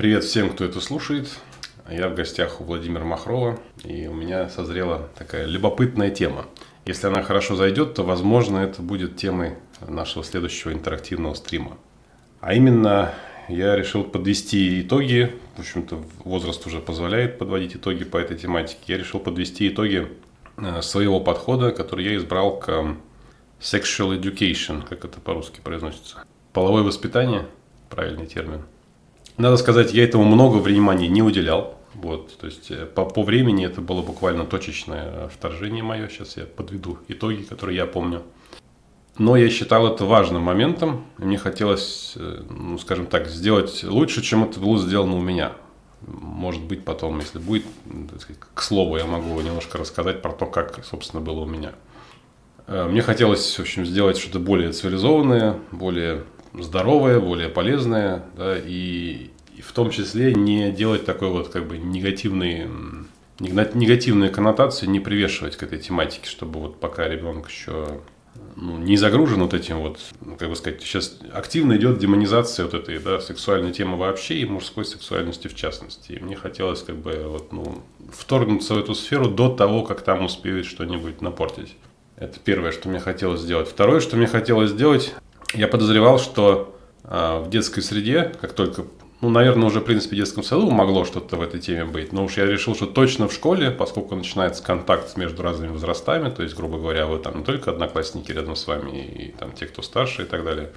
Привет всем, кто это слушает. Я в гостях у Владимира Махрова, и у меня созрела такая любопытная тема. Если она хорошо зайдет, то, возможно, это будет темой нашего следующего интерактивного стрима. А именно, я решил подвести итоги, в общем-то, возраст уже позволяет подводить итоги по этой тематике. Я решил подвести итоги э, своего подхода, который я избрал к sexual education, как это по-русски произносится. Половое воспитание, правильный термин. Надо сказать, я этому много внимания не уделял. Вот, то есть э, по, по времени это было буквально точечное вторжение мое. Сейчас я подведу итоги, которые я помню. Но я считал это важным моментом. Мне хотелось, э, ну, скажем так, сделать лучше, чем это было сделано у меня. Может быть, потом, если будет, сказать, к слову, я могу немножко рассказать про то, как, собственно, было у меня. Э, мне хотелось, в общем, сделать что-то более цивилизованное, более здоровое, более полезное, да, и, в том числе не делать такой вот как бы негативный негативные коннотации не привешивать к этой тематике, чтобы вот пока ребенок еще ну, не загружен вот этим вот, ну, как бы сказать, сейчас активно идет демонизация вот этой, да, сексуальной темы вообще и мужской сексуальности в частности. И мне хотелось как бы вот, ну, вторгнуться в эту сферу до того, как там успеют что-нибудь напортить. Это первое, что мне хотелось сделать. Второе, что мне хотелось сделать, я подозревал, что э, в детской среде, как только, ну, наверное, уже, в принципе, в детском саду могло что-то в этой теме быть, но уж я решил, что точно в школе, поскольку начинается контакт между разными возрастами, то есть, грубо говоря, вы там не только одноклассники рядом с вами, и там те, кто старше и так далее.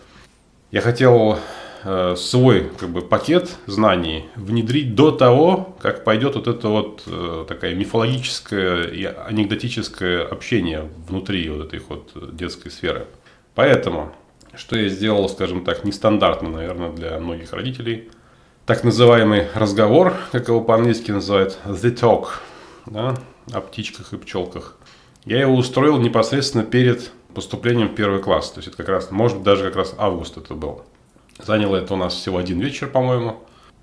Я хотел э, свой как бы, пакет знаний внедрить до того, как пойдет вот это вот э, такая мифологическое и анекдотическое общение внутри вот этой вот детской сферы. Поэтому, что я сделал, скажем так, нестандартно, наверное, для многих родителей, так называемый разговор, как его по-английски называют, the talk, да, о птичках и пчелках. Я его устроил непосредственно перед поступлением в первый класс. То есть это как раз, может быть, даже как раз август это был. Заняло это у нас всего один вечер, по-моему.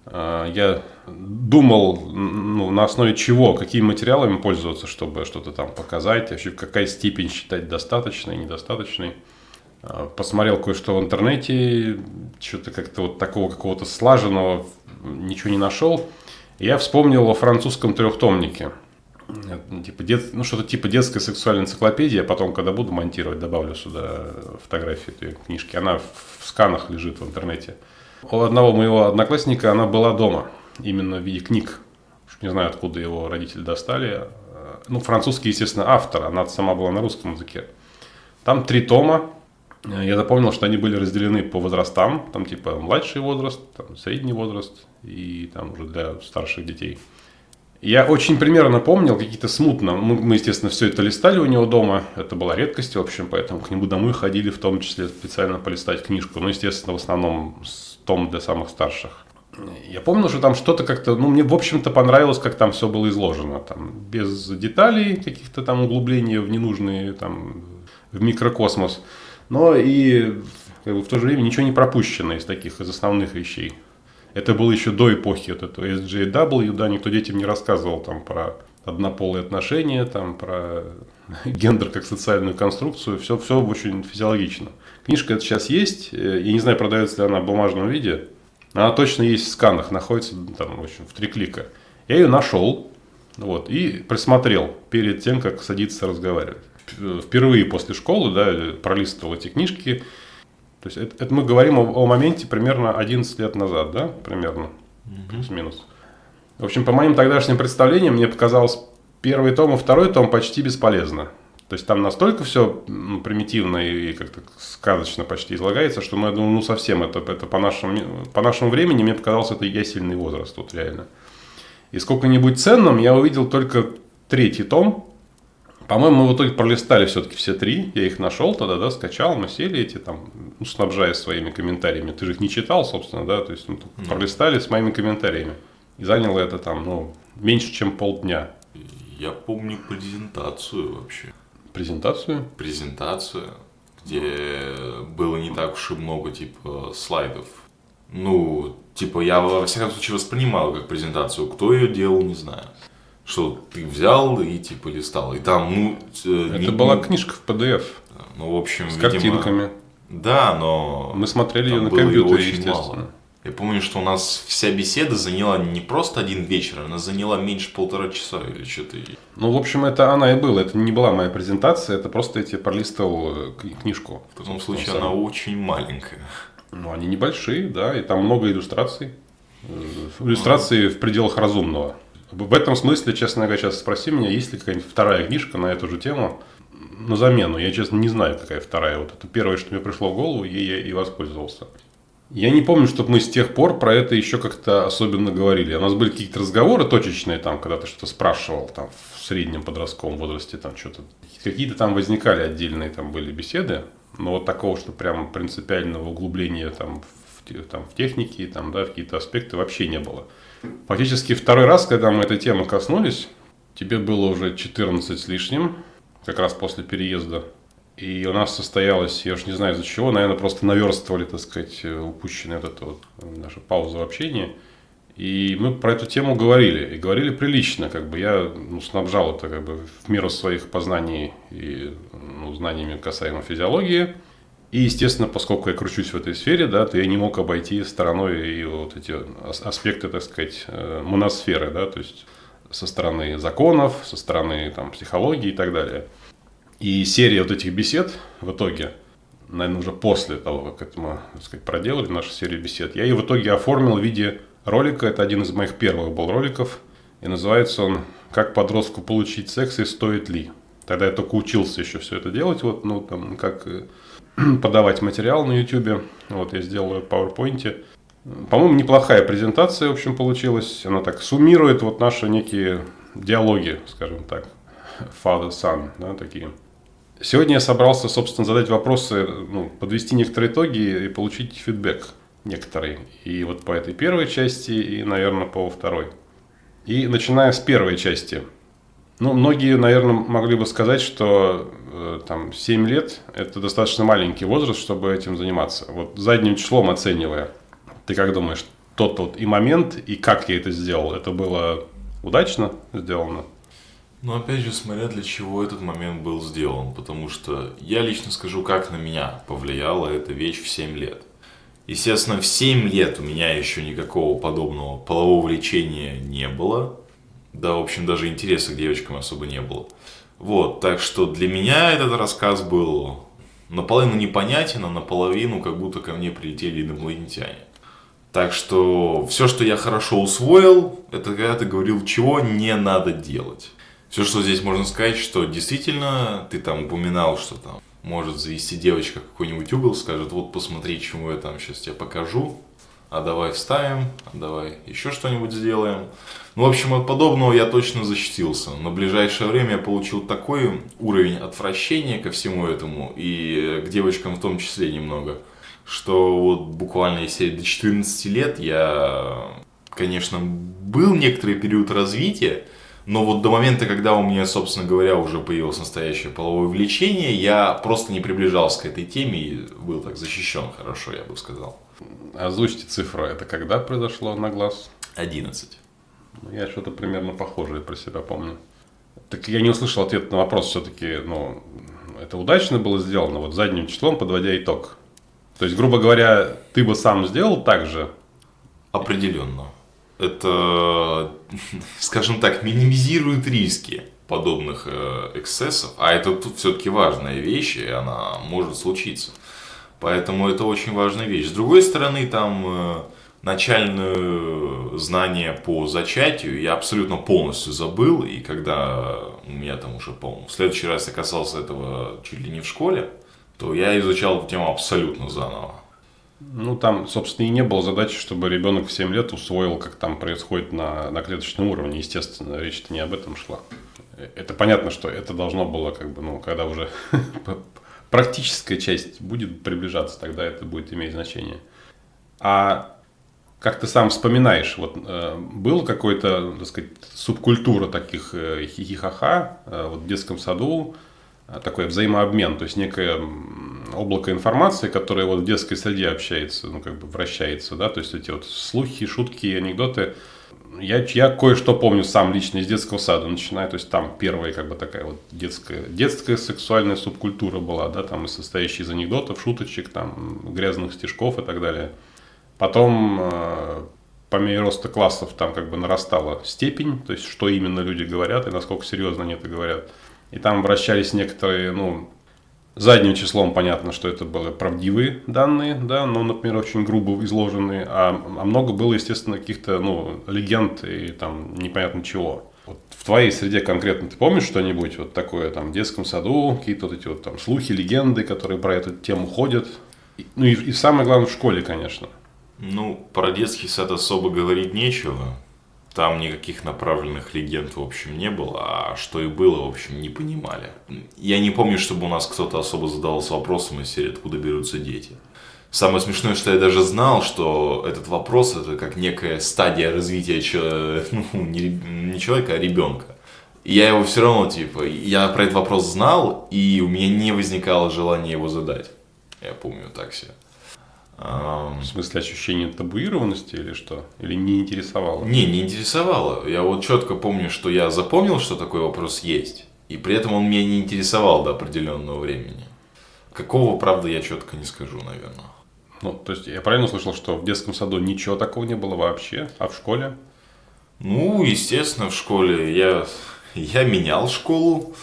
А, я думал, ну, на основе чего, какими материалами пользоваться, чтобы что-то там показать, вообще какая степень считать достаточной, недостаточной. А, посмотрел кое-что в интернете, что-то как-то вот такого какого-то слаженного ничего не нашел. Я вспомнил о французском трехтомнике – Типа дет, ну, что-то типа детская сексуальная энциклопедия. Потом, когда буду монтировать, добавлю сюда фотографию этой книжки. Она в сканах лежит в интернете. У одного моего одноклассника она была дома. Именно в виде книг. Не знаю, откуда его родители достали. Ну, французский, естественно, автор. Она сама была на русском языке. Там три тома. Я запомнил, что они были разделены по возрастам. Там типа младший возраст, там, средний возраст и там уже для старших детей. Я очень примерно помнил, какие-то смутно. Мы, мы, естественно, все это листали у него дома. Это была редкость, в общем, поэтому к нему домой ходили, в том числе специально полистать книжку. Ну, естественно, в основном том для самых старших. Я помню, что там что-то как-то, ну, мне, в общем-то, понравилось, как там все было изложено. Там, без деталей, каких-то там углублений в ненужные, там, в микрокосмос. Но и как бы, в то же время ничего не пропущено из таких, из основных вещей. Это было еще до эпохи вот этого SJW, да, никто детям не рассказывал там про однополые отношения, там про гендер как социальную конструкцию, все, все очень физиологично. Книжка это сейчас есть, э, я не знаю, продается ли она в бумажном виде, она точно есть в сканах, находится там, в общем, в три клика. Я ее нашел, вот, и присмотрел перед тем, как садиться разговаривать. Впервые после школы, да, пролистывал эти книжки, то есть это, это мы говорим о, о моменте примерно 11 лет назад, да, примерно, угу. плюс-минус. В общем, по моим тогдашним представлениям, мне показалось первый том и второй том почти бесполезно. То есть там настолько все ну, примитивно и как-то сказочно почти излагается, что ну, я думаю, ну совсем это, это по, нашему, по нашему времени мне показалось это ясельный возраст тут реально. И сколько-нибудь ценным я увидел только третий том, по-моему, мы в итоге пролистали все-таки все три. Я их нашел тогда, да, скачал, мы сели эти там, ну, снабжая своими комментариями. Ты же их не читал, собственно, да, то есть ну, пролистали с моими комментариями. И заняло это там, ну, меньше, чем полдня. Я помню презентацию вообще. Презентацию? Презентацию, где было не так уж и много, типа, слайдов. Ну, типа, я, во всяком случае, воспринимал как презентацию. Кто ее делал, не знаю что ты взял и типа листал. И там, ну... Э, Это не, была книжка в PDF. Ну, в общем, С видимо, картинками. Да, но... Мы смотрели ее на компьютере, естественно. Мало. Я помню, что у нас вся беседа заняла не просто один вечер, она заняла меньше полтора часа или что-то. Ну, в общем, это она и была. Это не была моя презентация, это просто я тебе пролистывал э, книжку. В таком случае она очень маленькая. Ну, они небольшие, да, и там много иллюстраций. Э, иллюстрации в пределах разумного. В этом смысле, честно говоря, сейчас спроси меня, есть ли какая-нибудь вторая книжка на эту же тему на замену. Я, честно, не знаю, какая вторая. Вот это первое, что мне пришло в голову, ей я и воспользовался. Я не помню, чтобы мы с тех пор про это еще как-то особенно говорили. У нас были какие-то разговоры точечные, там, когда ты что-то спрашивал там, в среднем подростковом возрасте, там что-то. Какие-то там возникали отдельные там были беседы, но вот такого, что прям принципиального углубления там, в, там, в технике, там, да, в какие-то аспекты вообще не было. Фактически второй раз, когда мы этой темы коснулись, тебе было уже 14 с лишним, как раз после переезда и у нас состоялось, я уж не знаю из-за чего, наверное, просто наверстывали, так сказать, упущенную вот вот э, нашу паузу в общении. И мы про эту тему говорили. И говорили прилично. Как бы я ну, снабжал это как бы в меру своих познаний и ну, знаниями касаемо физиологии. И, естественно, поскольку я кручусь в этой сфере, да, то я не мог обойти стороной и вот эти аспекты, так сказать, э, моносферы, да, то есть со стороны законов, со стороны там, психологии и так далее. И серия вот этих бесед в итоге, наверное, уже после того, как это мы так сказать, проделали нашу серию бесед, я ее в итоге оформил в виде ролика. Это один из моих первых был роликов. И называется он «Как подростку получить секс и стоит ли?». Тогда я только учился еще все это делать, вот, ну, там, как э, подавать материал на YouTube. Вот, я сделал ее в PowerPoint. По-моему, неплохая презентация, в общем, получилась. Она так суммирует вот наши некие диалоги, скажем так, father-son, да, такие. Сегодня я собрался, собственно, задать вопросы, ну, подвести некоторые итоги и получить фидбэк некоторый. И вот по этой первой части, и, наверное, по второй. И начиная с первой части. Ну, многие, наверное, могли бы сказать, что э, там 7 лет – это достаточно маленький возраст, чтобы этим заниматься. Вот задним числом оценивая, ты как думаешь, тот вот и момент, и как я это сделал, это было удачно сделано? Но опять же, смотря для чего этот момент был сделан, потому что я лично скажу, как на меня повлияла эта вещь в 7 лет. Естественно, в 7 лет у меня еще никакого подобного полового влечения не было. Да, в общем, даже интереса к девочкам особо не было. Вот, так что для меня этот рассказ был наполовину непонятен, а наполовину как будто ко мне прилетели инопланетяне. Так что все, что я хорошо усвоил, это когда ты говорил, чего не надо делать. Все, что здесь можно сказать, что действительно ты там упоминал, что там может завести девочка какой-нибудь угол, скажет, вот посмотри, чему я там сейчас тебе покажу, а давай вставим, а давай еще что-нибудь сделаем. Ну, в общем, от подобного я точно защитился. На ближайшее время я получил такой уровень отвращения ко всему этому, и к девочкам в том числе немного, что вот буквально если до 14 лет я, конечно, был некоторый период развития, но вот до момента, когда у меня, собственно говоря, уже появилось настоящее половое влечение, я просто не приближался к этой теме и был так защищен хорошо, я бы сказал. Озвучьте цифру, это когда произошло на глаз? 11. Ну, я что-то примерно похожее про себя помню. Так я не услышал ответ на вопрос все-таки, ну, это удачно было сделано, вот задним числом подводя итог. То есть, грубо говоря, ты бы сам сделал так же? Определенно это, скажем так, минимизирует риски подобных э, эксцессов, а это тут все-таки важная вещь, и она может случиться. Поэтому это очень важная вещь. С другой стороны, там э, начальное знание по зачатию я абсолютно полностью забыл, и когда у меня там уже, по в следующий раз я касался этого чуть ли не в школе, то я изучал эту тему абсолютно заново. Ну, там, собственно, и не было задачи, чтобы ребенок в 7 лет усвоил, как там происходит на, на клеточном уровне. Естественно, речь-то не об этом шла. Это понятно, что это должно было, как бы, ну, когда уже практическая часть будет приближаться, тогда это будет иметь значение. А как ты сам вспоминаешь, вот э, был какой-то, так сказать, субкультура таких э, хихихаха э, вот в детском саду, э, такой взаимообмен, то есть некое облако информации, которое вот в детской среде общается, ну, как бы вращается, да, то есть эти вот слухи, шутки, анекдоты. Я, я кое-что помню сам лично из детского сада, начиная, то есть там первая как бы такая вот детская, детская сексуальная субкультура была, да, там состоящая из анекдотов, шуточек, там, грязных стишков и так далее. Потом э, по мере роста классов там как бы нарастала степень, то есть что именно люди говорят и насколько серьезно они это говорят. И там вращались некоторые, ну, задним числом понятно, что это были правдивые данные, да, но, например, очень грубо изложенные, а, а много было, естественно, каких-то, ну, легенд и там непонятно чего. Вот в твоей среде конкретно ты помнишь что-нибудь вот такое там в детском саду, какие-то вот эти вот там слухи, легенды, которые про эту тему ходят? И, ну и, и самое главное в школе, конечно. Ну, про детский сад особо говорить нечего. Там никаких направленных легенд, в общем, не было, а что и было, в общем, не понимали. Я не помню, чтобы у нас кто-то особо задавался вопросом из серии «Откуда берутся дети?». Самое смешное, что я даже знал, что этот вопрос это как некая стадия развития человека, ну, не, человека, а ребенка. И я его все равно, типа, я про этот вопрос знал, и у меня не возникало желания его задать. Я помню так себе. В смысле ощущение табуированности или что? Или не интересовало? Не, не интересовало. Я вот четко помню, что я запомнил, что такой вопрос есть. И при этом он меня не интересовал до определенного времени. Какого, правда, я четко не скажу, наверное. Ну, то есть я правильно слышал, что в детском саду ничего такого не было вообще, а в школе? Ну, естественно, в школе я, я менял школу.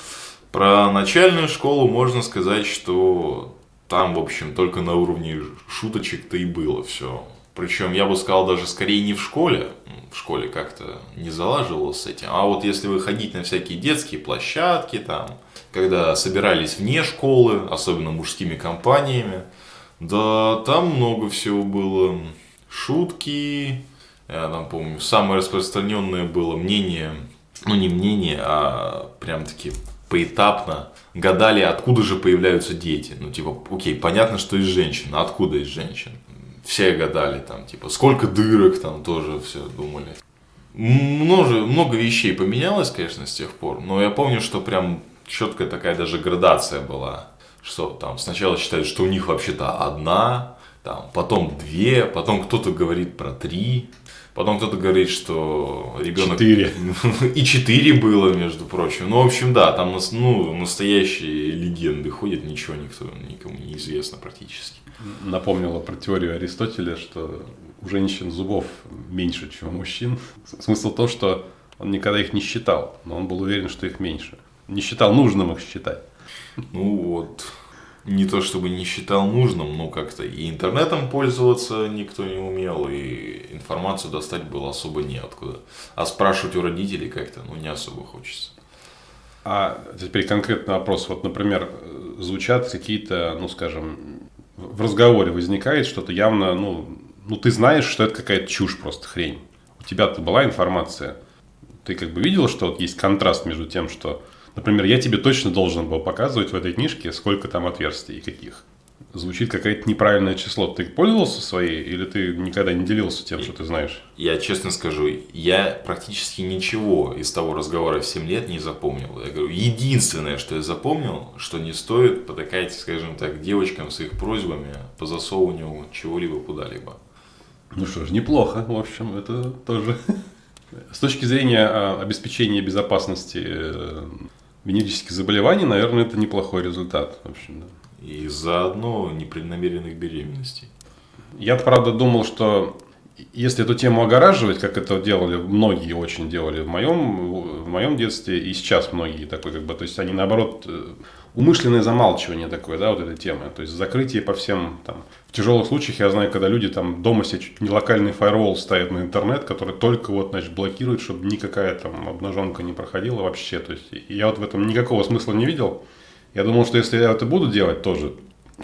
Про начальную школу можно сказать, что там, в общем, только на уровне шуточек-то и было все. Причем, я бы сказал, даже скорее не в школе, в школе как-то не залаживалось с этим, а вот если выходить на всякие детские площадки, там, когда собирались вне школы, особенно мужскими компаниями, да, там много всего было. Шутки, я там помню, самое распространенное было мнение, ну не мнение, а прям таки поэтапно гадали, откуда же появляются дети. Ну, типа, окей, понятно, что из женщин, а откуда из женщин? Все гадали там, типа, сколько дырок там тоже все думали. Много, много вещей поменялось, конечно, с тех пор, но я помню, что прям четкая такая даже градация была, что там сначала считают, что у них вообще-то одна, там, потом две, потом кто-то говорит про три, Потом кто-то говорит, что ребенок... Четыре. И четыре было, между прочим. Ну, в общем, да, там ну, настоящие легенды ходят, ничего никто, никому не известно практически. Напомнила про теорию Аристотеля, что у женщин зубов меньше, чем у мужчин. Смысл в том, что он никогда их не считал, но он был уверен, что их меньше. Не считал нужным их считать. Ну вот, не то чтобы не считал нужным, но как-то и интернетом пользоваться никто не умел, и информацию достать было особо неоткуда. А спрашивать у родителей как-то, ну, не особо хочется. А теперь конкретный вопрос. Вот, например, звучат какие-то, ну, скажем, в разговоре возникает что-то явно, ну, ну, ты знаешь, что это какая-то чушь просто, хрень. У тебя-то была информация. Ты как бы видел, что вот есть контраст между тем, что Например, я тебе точно должен был показывать в этой книжке, сколько там отверстий и каких. Звучит какое-то неправильное число. Ты пользовался своей или ты никогда не делился тем, что ты знаешь? Я честно скажу, я практически ничего из того разговора в 7 лет не запомнил. Я говорю, единственное, что я запомнил, что не стоит потакать, скажем так, девочкам с их просьбами по засовыванию чего-либо куда-либо. Ну что ж, неплохо, в общем, это тоже. С точки зрения а, обеспечения безопасности э, венерических заболеваний, наверное, это неплохой результат. В общем, да. И заодно непреднамеренных беременностей. Я, правда, думал, что если эту тему огораживать, как это делали, многие очень делали в моем, в моем детстве, и сейчас многие такой, как бы, то есть они наоборот э, умышленное замалчивание такое, да, вот этой темы. То есть закрытие по всем там. В тяжелых случаях я знаю, когда люди там дома себе чуть не локальный фаервол ставят на интернет, который только вот, значит, блокирует, чтобы никакая там обнаженка не проходила вообще. То есть я вот в этом никакого смысла не видел. Я думал, что если я это буду делать тоже,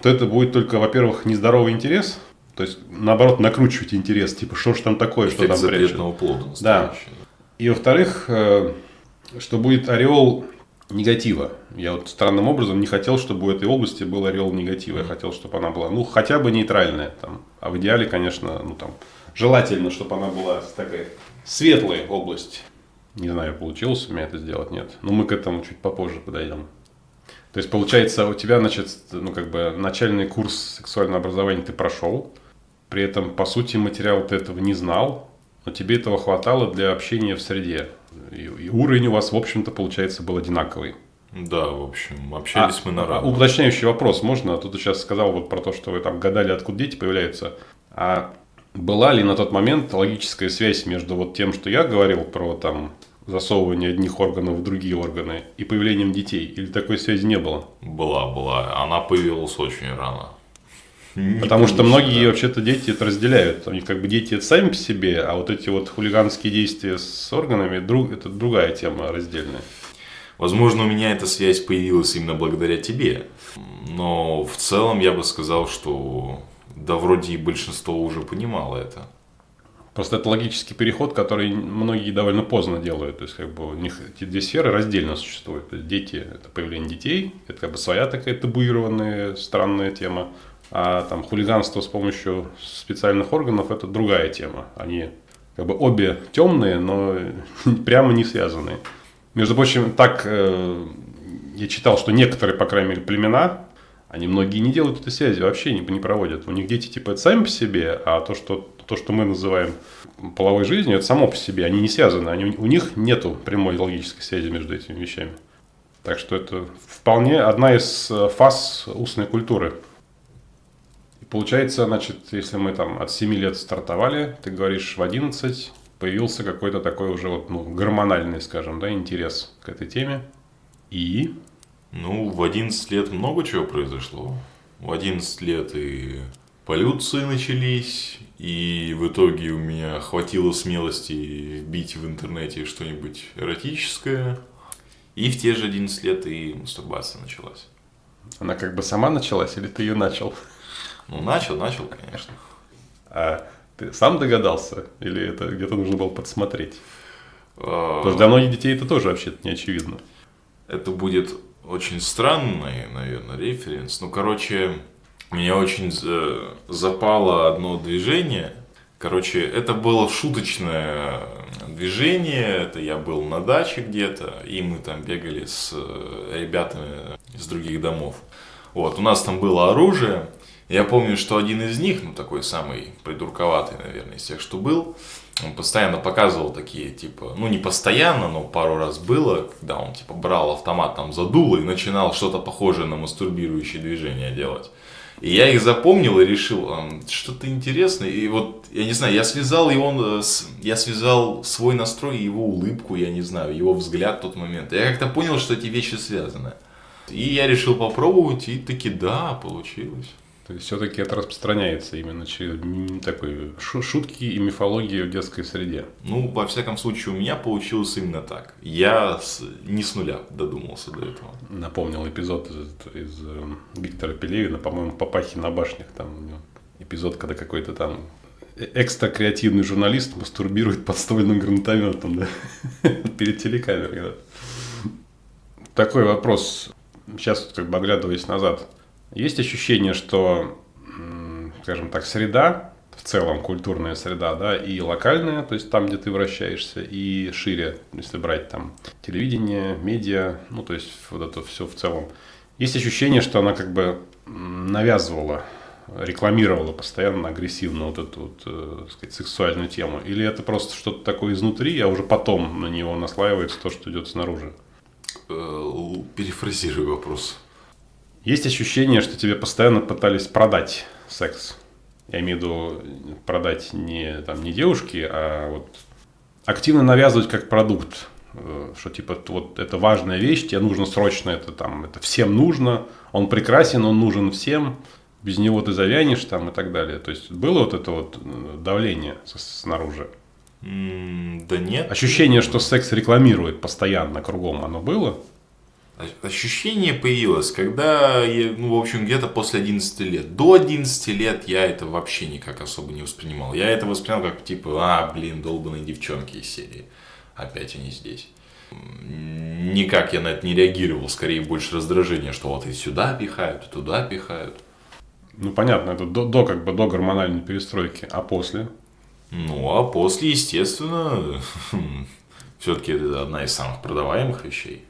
то это будет только, во-первых, нездоровый интерес, то есть, наоборот, накручивать интерес, типа, что ж там такое, Эффект что там прячет. плода Да. И во-вторых, э, что будет ореол негатива. Я вот странным образом не хотел, чтобы у этой области был ореол негатива. Я хотел, чтобы она была, ну, хотя бы нейтральная. Там. А в идеале, конечно, ну, там, желательно, чтобы она была такая светлая область. Не знаю, получилось у меня это сделать, нет. Но мы к этому чуть попозже подойдем. То есть, получается, у тебя, значит, ну, как бы, начальный курс сексуального образования ты прошел, при этом, по сути, материал ты этого не знал, но тебе этого хватало для общения в среде. И, и уровень у вас, в общем-то, получается, был одинаковый. Да, в общем, общались а, мы на равных. Уточняющий вопрос можно? А тут ты сейчас сказал вот про то, что вы там гадали, откуда дети появляются. А была ли на тот момент логическая связь между вот тем, что я говорил про там засовывание одних органов в другие органы и появлением детей? Или такой связи не было? Была, была. Она появилась очень рано. Не Потому что многие да. вообще-то дети это разделяют. У них как бы дети это сами по себе, а вот эти вот хулиганские действия с органами друг, это другая тема раздельная. Возможно, у меня эта связь появилась именно благодаря тебе. Но в целом я бы сказал, что да вроде и большинство уже понимало это. Просто это логический переход, который многие довольно поздно делают. То есть, как бы у них эти две сферы раздельно существуют. Дети – это появление детей, это как бы своя такая табуированная странная тема. А там хулиганство с помощью специальных органов – это другая тема. Они как бы обе темные, но прямо не связанные. Между прочим, так э, я читал, что некоторые, по крайней мере, племена, они многие не делают этой связи, вообще не, не проводят. У них дети типа это сами по себе, а то, что, то, что мы называем половой жизнью, это само по себе. Они не связаны, они, у них нету прямой логической связи между этими вещами. Так что это вполне одна из э, фаз устной культуры. Получается, значит, если мы там от 7 лет стартовали, ты говоришь в 11, появился какой-то такой уже вот, ну, гормональный, скажем, да, интерес к этой теме. И ну, в 11 лет много чего произошло. В 11 лет и полюции начались, и в итоге у меня хватило смелости вбить в интернете что-нибудь эротическое. И в те же 11 лет и мастурбация началась. Она как бы сама началась или ты ее начал? Ну, начал, начал, конечно. А ты сам догадался? Или это где-то нужно было подсмотреть? Потому что для многих детей это тоже вообще-то не очевидно. Это будет очень странный, наверное, референс. Ну, короче, меня очень запало одно движение. Короче, это было шуточное движение. Это я был на даче где-то, и мы там бегали с э, ребятами из других домов. Вот, у нас там было оружие. Я помню, что один из них, ну такой самый придурковатый, наверное, из тех, что был, он постоянно показывал такие, типа, ну не постоянно, но пару раз было, когда он, типа, брал автомат там за дуло и начинал что-то похожее на мастурбирующие движения делать. И я их запомнил и решил, что-то интересное. И вот, я не знаю, я связал его, э, я связал свой настрой и его улыбку, я не знаю, его взгляд в тот момент. Я как-то понял, что эти вещи связаны. И я решил попробовать, и таки да, получилось. То есть все-таки это распространяется именно через такой шутки и мифологии в детской среде. Ну, во всяком случае, у меня получилось именно так. Я с, не с нуля додумался до этого. Напомнил эпизод из, из э, Виктора Пелевина, по-моему, «Папахи на башнях». Там у него эпизод, когда какой-то там э, экстра креативный журналист мастурбирует подстольным гранатометом да? перед телекамерой. Да? Такой вопрос. Сейчас, как бы оглядываясь назад – есть ощущение, что, скажем так, среда, в целом культурная среда, да, и локальная, то есть там, где ты вращаешься, и шире, если брать там телевидение, медиа, ну, то есть вот это все в целом. Есть ощущение, что она как бы навязывала, рекламировала постоянно агрессивно вот эту вот, э, сказать, сексуальную тему? Или это просто что-то такое изнутри, а уже потом на него наслаивается то, что идет снаружи? Э, перефразирую вопрос. Есть ощущение, что тебе постоянно пытались продать секс. Я имею в виду продать не, там, не девушки, а вот активно навязывать как продукт. Э, что типа вот это важная вещь, тебе нужно срочно это там, это всем нужно, он прекрасен, он нужен всем, без него ты завянешь там и так далее. То есть было вот это вот э, давление снаружи? Да нет. Ощущение, что секс рекламирует постоянно кругом, оно было? Ощущение появилось, когда, я, ну, в общем, где-то после 11 лет. До 11 лет я это вообще никак особо не воспринимал. Я это воспринимал как, типа, а, блин, долбанные девчонки из серии. Опять они здесь. Никак я на это не реагировал, скорее больше раздражение, что вот и сюда пихают, и туда пихают. Ну, понятно, это до, до как бы до гормональной перестройки, а после? Ну, а после, естественно, все-таки это одна из самых продаваемых вещей.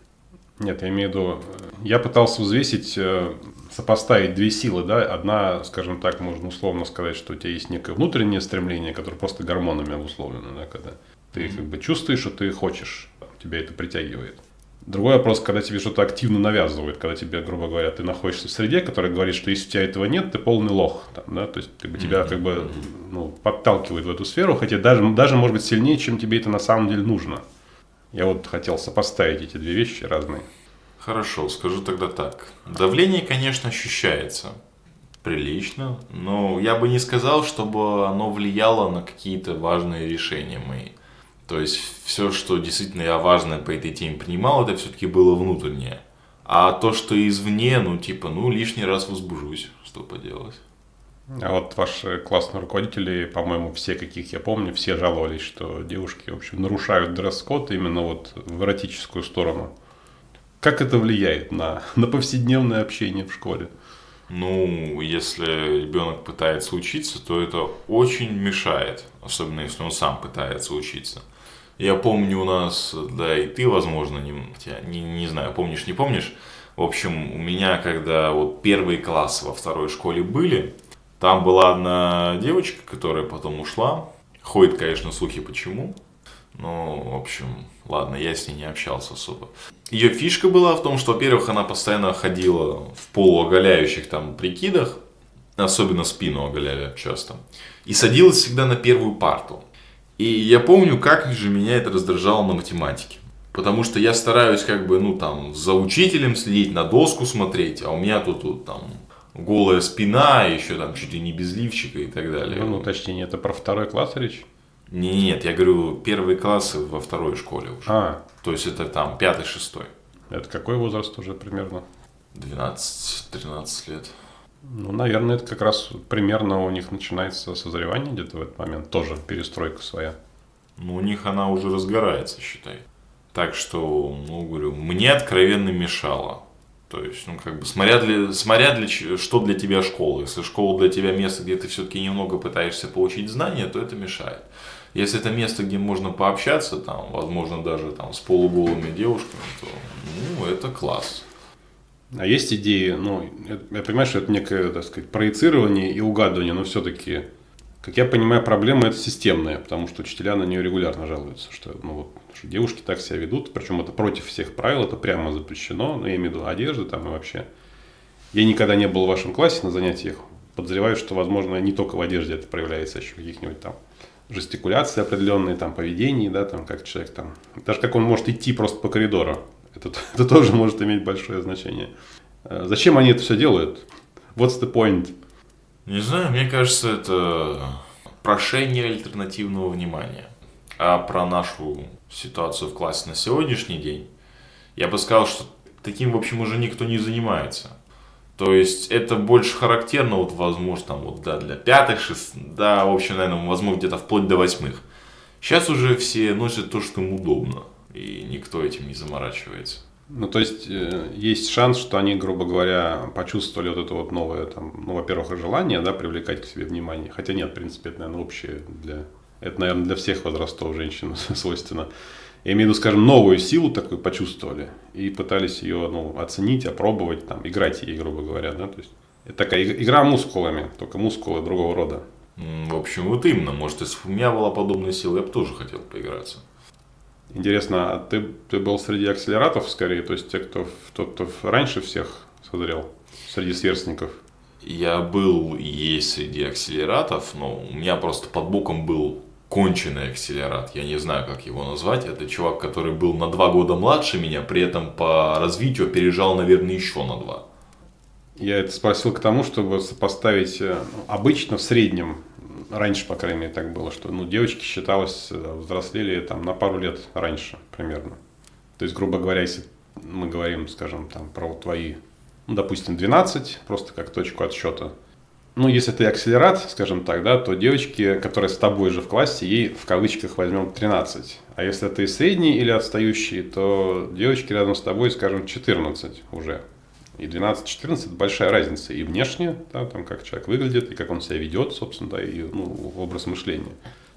Нет, я имею в виду, я пытался взвесить, э, сопоставить две силы, да, одна, скажем так, можно условно сказать, что у тебя есть некое внутреннее стремление, которое просто гормонами обусловлено, да, когда ты как бы чувствуешь, что ты хочешь, тебя это притягивает. Другой вопрос, когда тебе что-то активно навязывают, когда тебе, грубо говоря, ты находишься в среде, которая говорит, что если у тебя этого нет, ты полный лох. Там, да? То есть как бы, тебя как бы ну, подталкивает в эту сферу, хотя даже, даже может быть сильнее, чем тебе это на самом деле нужно. Я вот хотел сопоставить эти две вещи разные. Хорошо, скажу тогда так. Давление, конечно, ощущается прилично, но я бы не сказал, чтобы оно влияло на какие-то важные решения мои. То есть все, что действительно я важное по этой теме принимал, это все-таки было внутреннее. А то, что извне, ну типа, ну лишний раз возбужусь, что поделать. А вот ваши классные руководители, по-моему, все, каких я помню, все жаловались, что девушки, в общем, нарушают дресс-код именно вот в эротическую сторону. Как это влияет на, на повседневное общение в школе? Ну, если ребенок пытается учиться, то это очень мешает, особенно если он сам пытается учиться. Я помню у нас, да и ты, возможно, не, не, не знаю, помнишь, не помнишь. В общем, у меня, когда вот первые классы во второй школе были, там была одна девочка, которая потом ушла. Ходит, конечно, слухи почему. Но, в общем, ладно, я с ней не общался особо. Ее фишка была в том, что, во-первых, она постоянно ходила в полуоголяющих там прикидах, особенно спину оголяли часто, и садилась всегда на первую парту. И я помню, как же меня это раздражало на математике. Потому что я стараюсь как бы, ну там, за учителем следить, на доску смотреть, а у меня тут, тут там голая спина, еще там чуть ли не без лифчика и так далее. Ну, ну точнее, это про второй класс речь? Не, нет, я говорю, первые классы во второй школе уже. А. То есть это там пятый, шестой. Это какой возраст уже примерно? 12-13 лет. Ну, наверное, это как раз примерно у них начинается созревание где-то в этот момент. Тоже перестройка своя. Ну, у них она уже разгорается, считай. Так что, ну, говорю, мне откровенно мешало. То есть, ну, как бы, смотря, для, смотря для, что для тебя школа. Если школа для тебя место, где ты все-таки немного пытаешься получить знания, то это мешает. Если это место, где можно пообщаться, там, возможно, даже там, с полуголыми девушками, то ну, это класс. А есть идеи, ну, я, я понимаю, что это некое, так сказать, проецирование и угадывание, но все-таки, как я понимаю, проблема это системная, потому что учителя на нее регулярно жалуются, что, ну, вот, что девушки так себя ведут, причем это против всех правил, это прямо запрещено, ну, я имею в виду одежды там и вообще. Я никогда не был в вашем классе на занятиях, подозреваю, что, возможно, не только в одежде это проявляется, а еще каких-нибудь там жестикуляции определенные, там, поведении, да, там, как человек там, даже как он может идти просто по коридору, это, это тоже может иметь большое значение. Э, зачем они это все делают? What's the point? Не знаю, мне кажется, это прошение альтернативного внимания. А про нашу ситуацию в классе на сегодняшний день, я бы сказал, что таким, в общем, уже никто не занимается. То есть это больше характерно, вот, возможно, там, вот, да, для пятых, шестых, да, в общем, наверное, возможно, где-то вплоть до восьмых. Сейчас уже все носят то, что им удобно и никто этим не заморачивается. Ну, то есть, э, есть шанс, что они, грубо говоря, почувствовали вот это вот новое, там, ну, во-первых, желание, да, привлекать к себе внимание. Хотя нет, в принципе, это, наверное, общее для... Это, наверное, для всех возрастов женщин свойственно. Я имею в виду, скажем, новую силу такую почувствовали и пытались ее, ну, оценить, опробовать, там, играть ей, грубо говоря, да, то есть это такая игра мускулами, только мускулы другого рода. В общем, вот именно, может, если бы у меня была подобная сила, я бы тоже хотел поиграться. Интересно, а ты, ты был среди акселератов скорее, то есть те, кто, тот, кто раньше всех созрел, среди сверстников? Я был и есть среди акселератов, но у меня просто под боком был конченый акселерат. Я не знаю, как его назвать. Это чувак, который был на два года младше меня, при этом по развитию опережал, наверное, еще на два. Я это спросил к тому, чтобы сопоставить э, обычно в среднем раньше, по крайней мере, так было, что ну, девочки считалось э, взрослели там на пару лет раньше примерно. То есть, грубо говоря, если мы говорим, скажем, там про твои, ну, допустим, 12, просто как точку отсчета. Ну, если ты акселерат, скажем так, да, то девочки, которые с тобой же в классе, ей в кавычках возьмем 13. А если ты средний или отстающий, то девочки рядом с тобой, скажем, 14 уже. И 12-14 это большая разница и внешне, да, там, как человек выглядит, и как он себя ведет, собственно, да, и ну, образ мышления.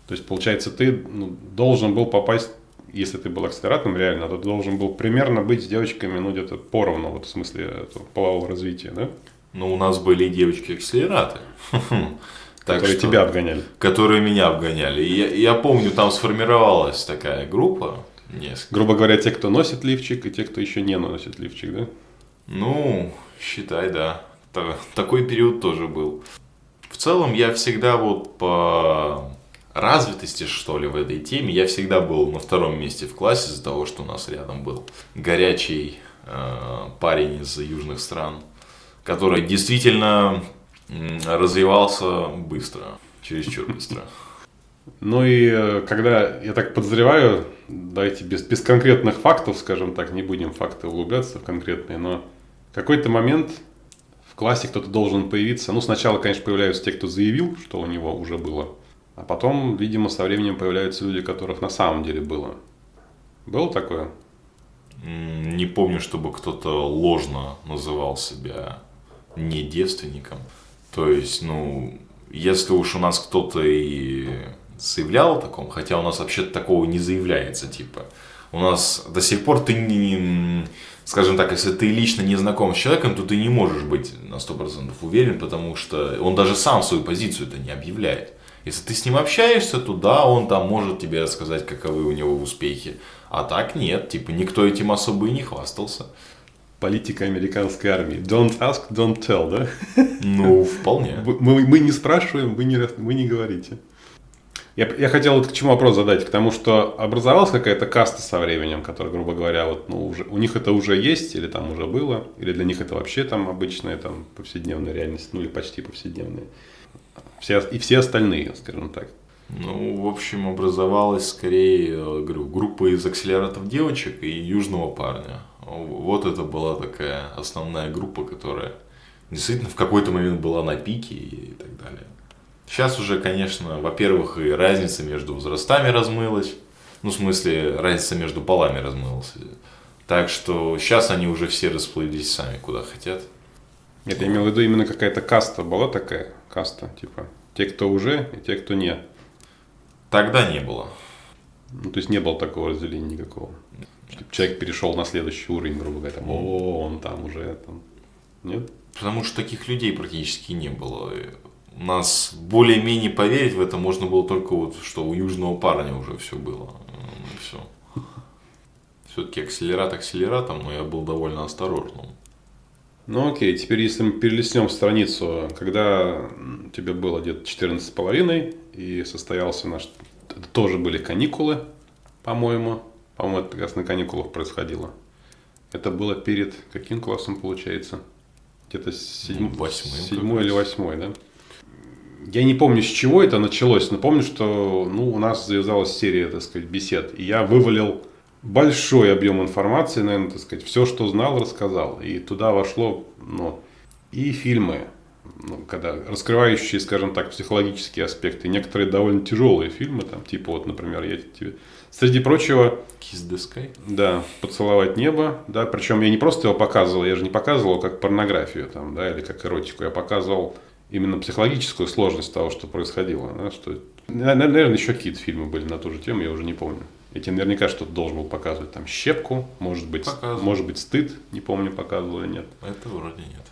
То есть, получается, ты ну, должен был попасть, если ты был акселератом реально, то ты должен был примерно быть с девочками, ну, где-то поровну, вот в смысле полового развития, да? Ну, у нас были девочки-акселераты. Которые тебя обгоняли. Которые меня обгоняли. И я, я помню, там сформировалась такая группа, Несколько. Грубо говоря, те, кто носит лифчик, и те, кто еще не носит лифчик, да? Ну, считай, да. Та- Такой период тоже был. В целом, я всегда вот по развитости, что ли, в этой теме, я всегда был на втором месте в классе из-за того, что у нас рядом был горячий э, парень из южных стран, который действительно развивался быстро, чересчур быстро. Ну и э, когда, я так подозреваю, давайте без, без конкретных фактов, скажем так, не будем факты углубляться в конкретные, но какой-то момент в классе кто-то должен появиться. Ну, сначала, конечно, появляются те, кто заявил, что у него уже было, а потом, видимо, со временем появляются люди, которых на самом деле было. Было такое? Не помню, чтобы кто-то ложно называл себя не девственником. То есть, ну, если уж у нас кто-то и заявлял о таком, хотя у нас вообще такого не заявляется, типа, у нас до сих пор ты не, скажем так, если ты лично не знаком с человеком, то ты не можешь быть на 100% уверен, потому что он даже сам свою позицию это не объявляет. Если ты с ним общаешься, то да, он там может тебе рассказать, каковы у него успехи. А так нет, типа никто этим особо и не хвастался. Политика американской армии. Don't ask, don't tell, да? Ну, вполне. Мы, мы не спрашиваем, вы не, вы не говорите. Я, я хотел вот к чему вопрос задать, к тому, что образовалась какая-то каста со временем, которая, грубо говоря, вот, ну, уже, у них это уже есть, или там уже было, или для них это вообще там обычная там повседневная реальность, ну или почти повседневная. Все, и все остальные, скажем так. Ну, в общем, образовалась скорее, э, говорю, группа из акселератов девочек и южного парня. Вот это была такая основная группа, которая действительно в какой-то момент была на пике и так далее. Сейчас уже, конечно, во-первых, и разница между возрастами размылась. Ну, в смысле, разница между полами размылась. Так что сейчас они уже все расплылись сами куда хотят. Нет, я имел в виду именно какая-то каста была такая, каста, типа, те, кто уже, и те, кто не. Тогда не было. Ну, то есть не было такого разделения никакого. Чтобы человек перешел на следующий уровень, грубо говоря, там, о, он там уже, там. Нет? Потому что таких людей практически не было. Нас более-менее поверить в это можно было только вот, что у южного парня уже все было. Все. Все-таки акселерат акселератом, но я был довольно осторожным. Ну окей, теперь если мы перелистнем страницу, когда тебе было где-то 14 с половиной и состоялся наш... Это тоже были каникулы, по-моему. По-моему, это как раз на каникулах происходило. Это было перед каким классом получается? Где-то седьм... Восьмым седьмой или восьмой, да? Я не помню, с чего это началось, но помню, что ну, у нас завязалась серия, так сказать, бесед. И я вывалил большой объем информации, наверное, так сказать, все, что знал, рассказал. И туда вошло, ну, и фильмы, ну, когда раскрывающие, скажем так, психологические аспекты, некоторые довольно тяжелые фильмы, там, типа вот, например, я тебе, среди прочего, Kiss the Sky? да, поцеловать небо, да, причем я не просто его показывал, я же не показывал его как порнографию, там, да, или как эротику, я показывал именно психологическую сложность того, что происходило, да, что, наверное, еще какие-то фильмы были на ту же тему, я уже не помню. Я тебе наверняка что-то должен был показывать, там, щепку, может быть, Показывал. может быть, стыд, не помню, показывал или нет. Это вроде нет.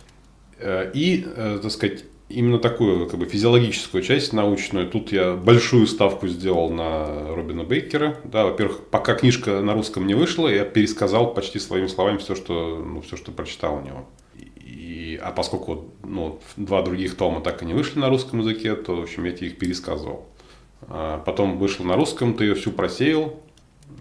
Э, И, э, так сказать, именно такую как бы физиологическую часть научную. Тут я большую ставку сделал на Робина Бейкера. Да, во-первых, пока книжка на русском не вышла, я пересказал почти своими словами все, что, ну, все, что прочитал у него. А поскольку ну, два других тома так и не вышли на русском языке, то, в общем, я тебе их пересказывал. А потом вышло на русском, ты ее всю просеял.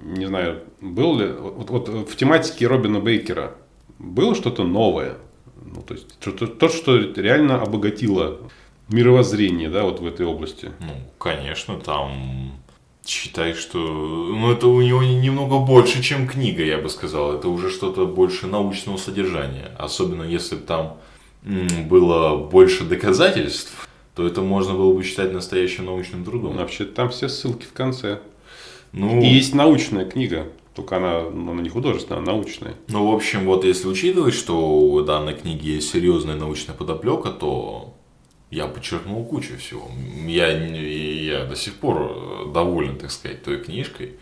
Не знаю, был ли... Вот, вот в тематике Робина Бейкера было что-то новое? Ну, то есть, то- то, что реально обогатило мировоззрение, да, вот в этой области. Ну, конечно, там считай, что ну, это у него немного больше, чем книга, я бы сказал. Это уже что-то больше научного содержания. Особенно если бы там было больше доказательств, то это можно было бы считать настоящим научным трудом. Вообще, там все ссылки в конце. Ну, И есть научная книга, только она, ну, она не художественная, она научная. ну, в общем, вот если учитывать, что у данной книги есть серьезная научная подоплека, то я подчеркнул кучу всего. Я, я до сих пор э, доволен, так сказать, той книжкой.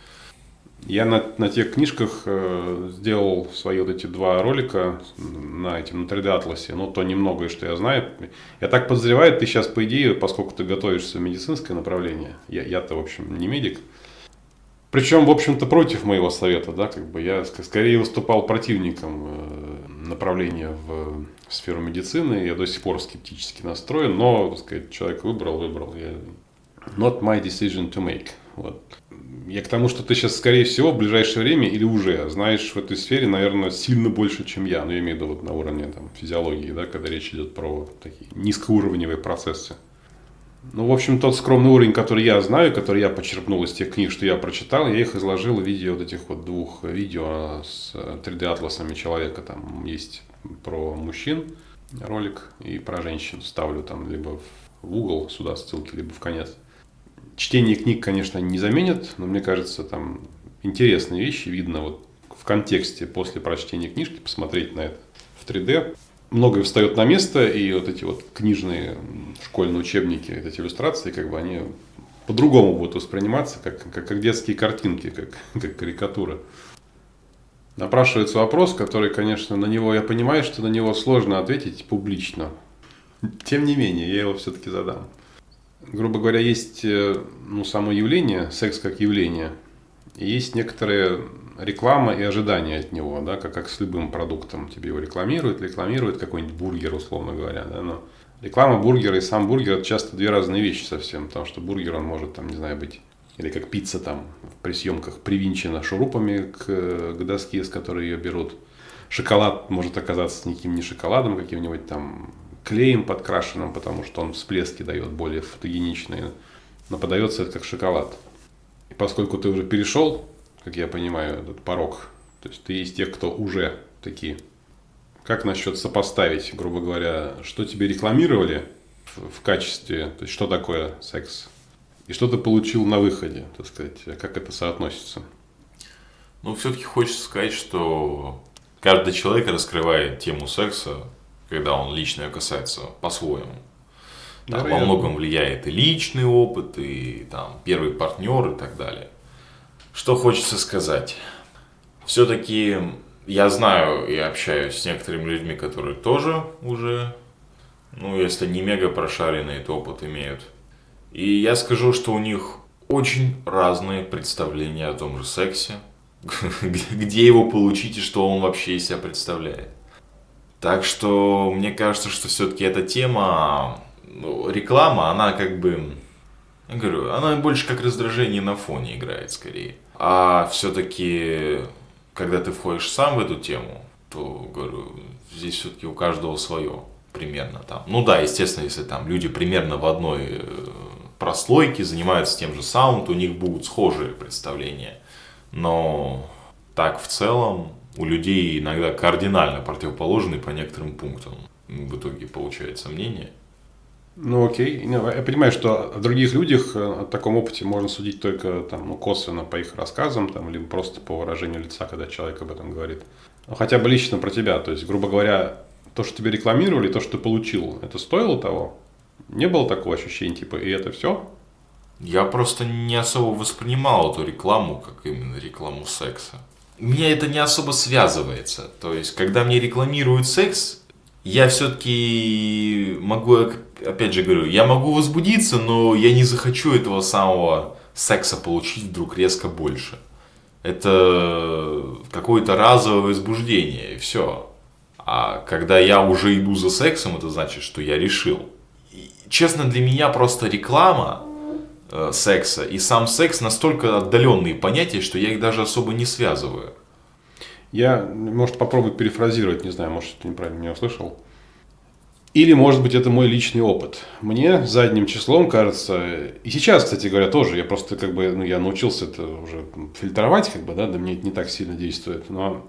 Я на, на тех книжках э, сделал свои вот эти два ролика на этим на 3D атласе, ну то немногое, что я знаю. Я так подозреваю, ты сейчас по идее, поскольку ты готовишься в медицинское направление, я, я-то в общем не медик, Причем, в общем-то, против моего совета, да, как бы я скорее выступал противником направления в сферу медицины. Я до сих пор скептически настроен, но, так сказать, человек выбрал, выбрал. Я... Not my decision to make. Вот. Я к тому, что ты сейчас, скорее всего, в ближайшее время или уже знаешь в этой сфере, наверное, сильно больше, чем я. Но ну, я имею в виду вот на уровне там, физиологии, да, когда речь идет про такие низкоуровневые процессы. Ну, в общем, тот скромный уровень, который я знаю, который я почерпнул из тех книг, что я прочитал, я их изложил в виде вот этих вот двух видео с 3D-атласами человека. Там есть про мужчин ролик и про женщин. Ставлю там либо в угол сюда ссылки, либо в конец. Чтение книг, конечно, не заменит, но мне кажется, там интересные вещи видно вот в контексте после прочтения книжки, посмотреть на это в 3D многое встает на место, и вот эти вот книжные школьные учебники, эти иллюстрации, как бы они по-другому будут восприниматься, как, как, как детские картинки, как, как карикатура. Напрашивается вопрос, который, конечно, на него, я понимаю, что на него сложно ответить публично. Тем не менее, я его все-таки задам. Грубо говоря, есть э, ну, само явление, секс как явление, и есть некоторые реклама и ожидания от него, да, как, как с любым продуктом. Тебе его рекламируют, рекламируют какой-нибудь бургер, условно говоря, да, но реклама бургера и сам бургер это часто две разные вещи совсем, потому что бургер он может там, не знаю, быть или как пицца там при съемках привинчена шурупами к, к доске, с которой ее берут. Шоколад может оказаться никаким не шоколадом, каким-нибудь там клеем подкрашенным, потому что он всплески дает более фотогеничные, но подается это как шоколад. И поскольку ты уже перешел как я понимаю, этот порог. То есть ты из тех, кто уже такие. Как насчет сопоставить, грубо говоря, что тебе рекламировали в, качестве, то есть что такое секс, и что ты получил на выходе, так сказать, как это соотносится? Ну, все-таки хочется сказать, что каждый человек раскрывает тему секса, когда он лично ее касается, по-своему. Там во многом влияет и личный опыт, и там первый партнер и так далее. Что хочется сказать? Все-таки я знаю и общаюсь с некоторыми людьми, которые тоже уже, ну, если не мега прошаренный, то опыт имеют. И я скажу, что у них очень разные представления о том же сексе, где его получить и что он вообще из себя представляет. Так что мне кажется, что все-таки эта тема, ну, реклама, она как бы, я говорю, она больше как раздражение на фоне играет скорее. А все-таки, когда ты входишь сам в эту тему, то, говорю, здесь все-таки у каждого свое примерно там. Ну да, естественно, если там люди примерно в одной э, прослойке занимаются тем же то у них будут схожие представления. Но так в целом у людей иногда кардинально противоположные по некоторым пунктам в итоге получается мнение. Ну окей, я понимаю, что о других людях э, о таком опыте можно судить только там, ну, косвенно по их рассказам, там, либо просто по выражению лица, когда человек об этом говорит. Но хотя бы лично про тебя, то есть, грубо говоря, то, что тебе рекламировали, то, что ты получил, это стоило того? Не было такого ощущения, типа, и это все? Я просто не особо воспринимал эту рекламу, как именно рекламу секса. Меня это не особо связывается. То есть, когда мне рекламируют секс, я все-таки могу опять же говорю, я могу возбудиться, но я не захочу этого самого секса получить вдруг резко больше. Это какое-то разовое возбуждение, и все. А когда я уже иду за сексом, это значит, что я решил. И, честно, для меня просто реклама э, секса и сам секс настолько отдаленные понятия, что я их даже особо не связываю. Я, может, попробую перефразировать, не знаю, может, ты неправильно меня услышал. Или, может быть, это мой личный опыт. Мне задним числом кажется, и сейчас, кстати говоря, тоже, я просто как бы, ну, я научился это уже фильтровать, как бы, да, да мне это не так сильно действует, но,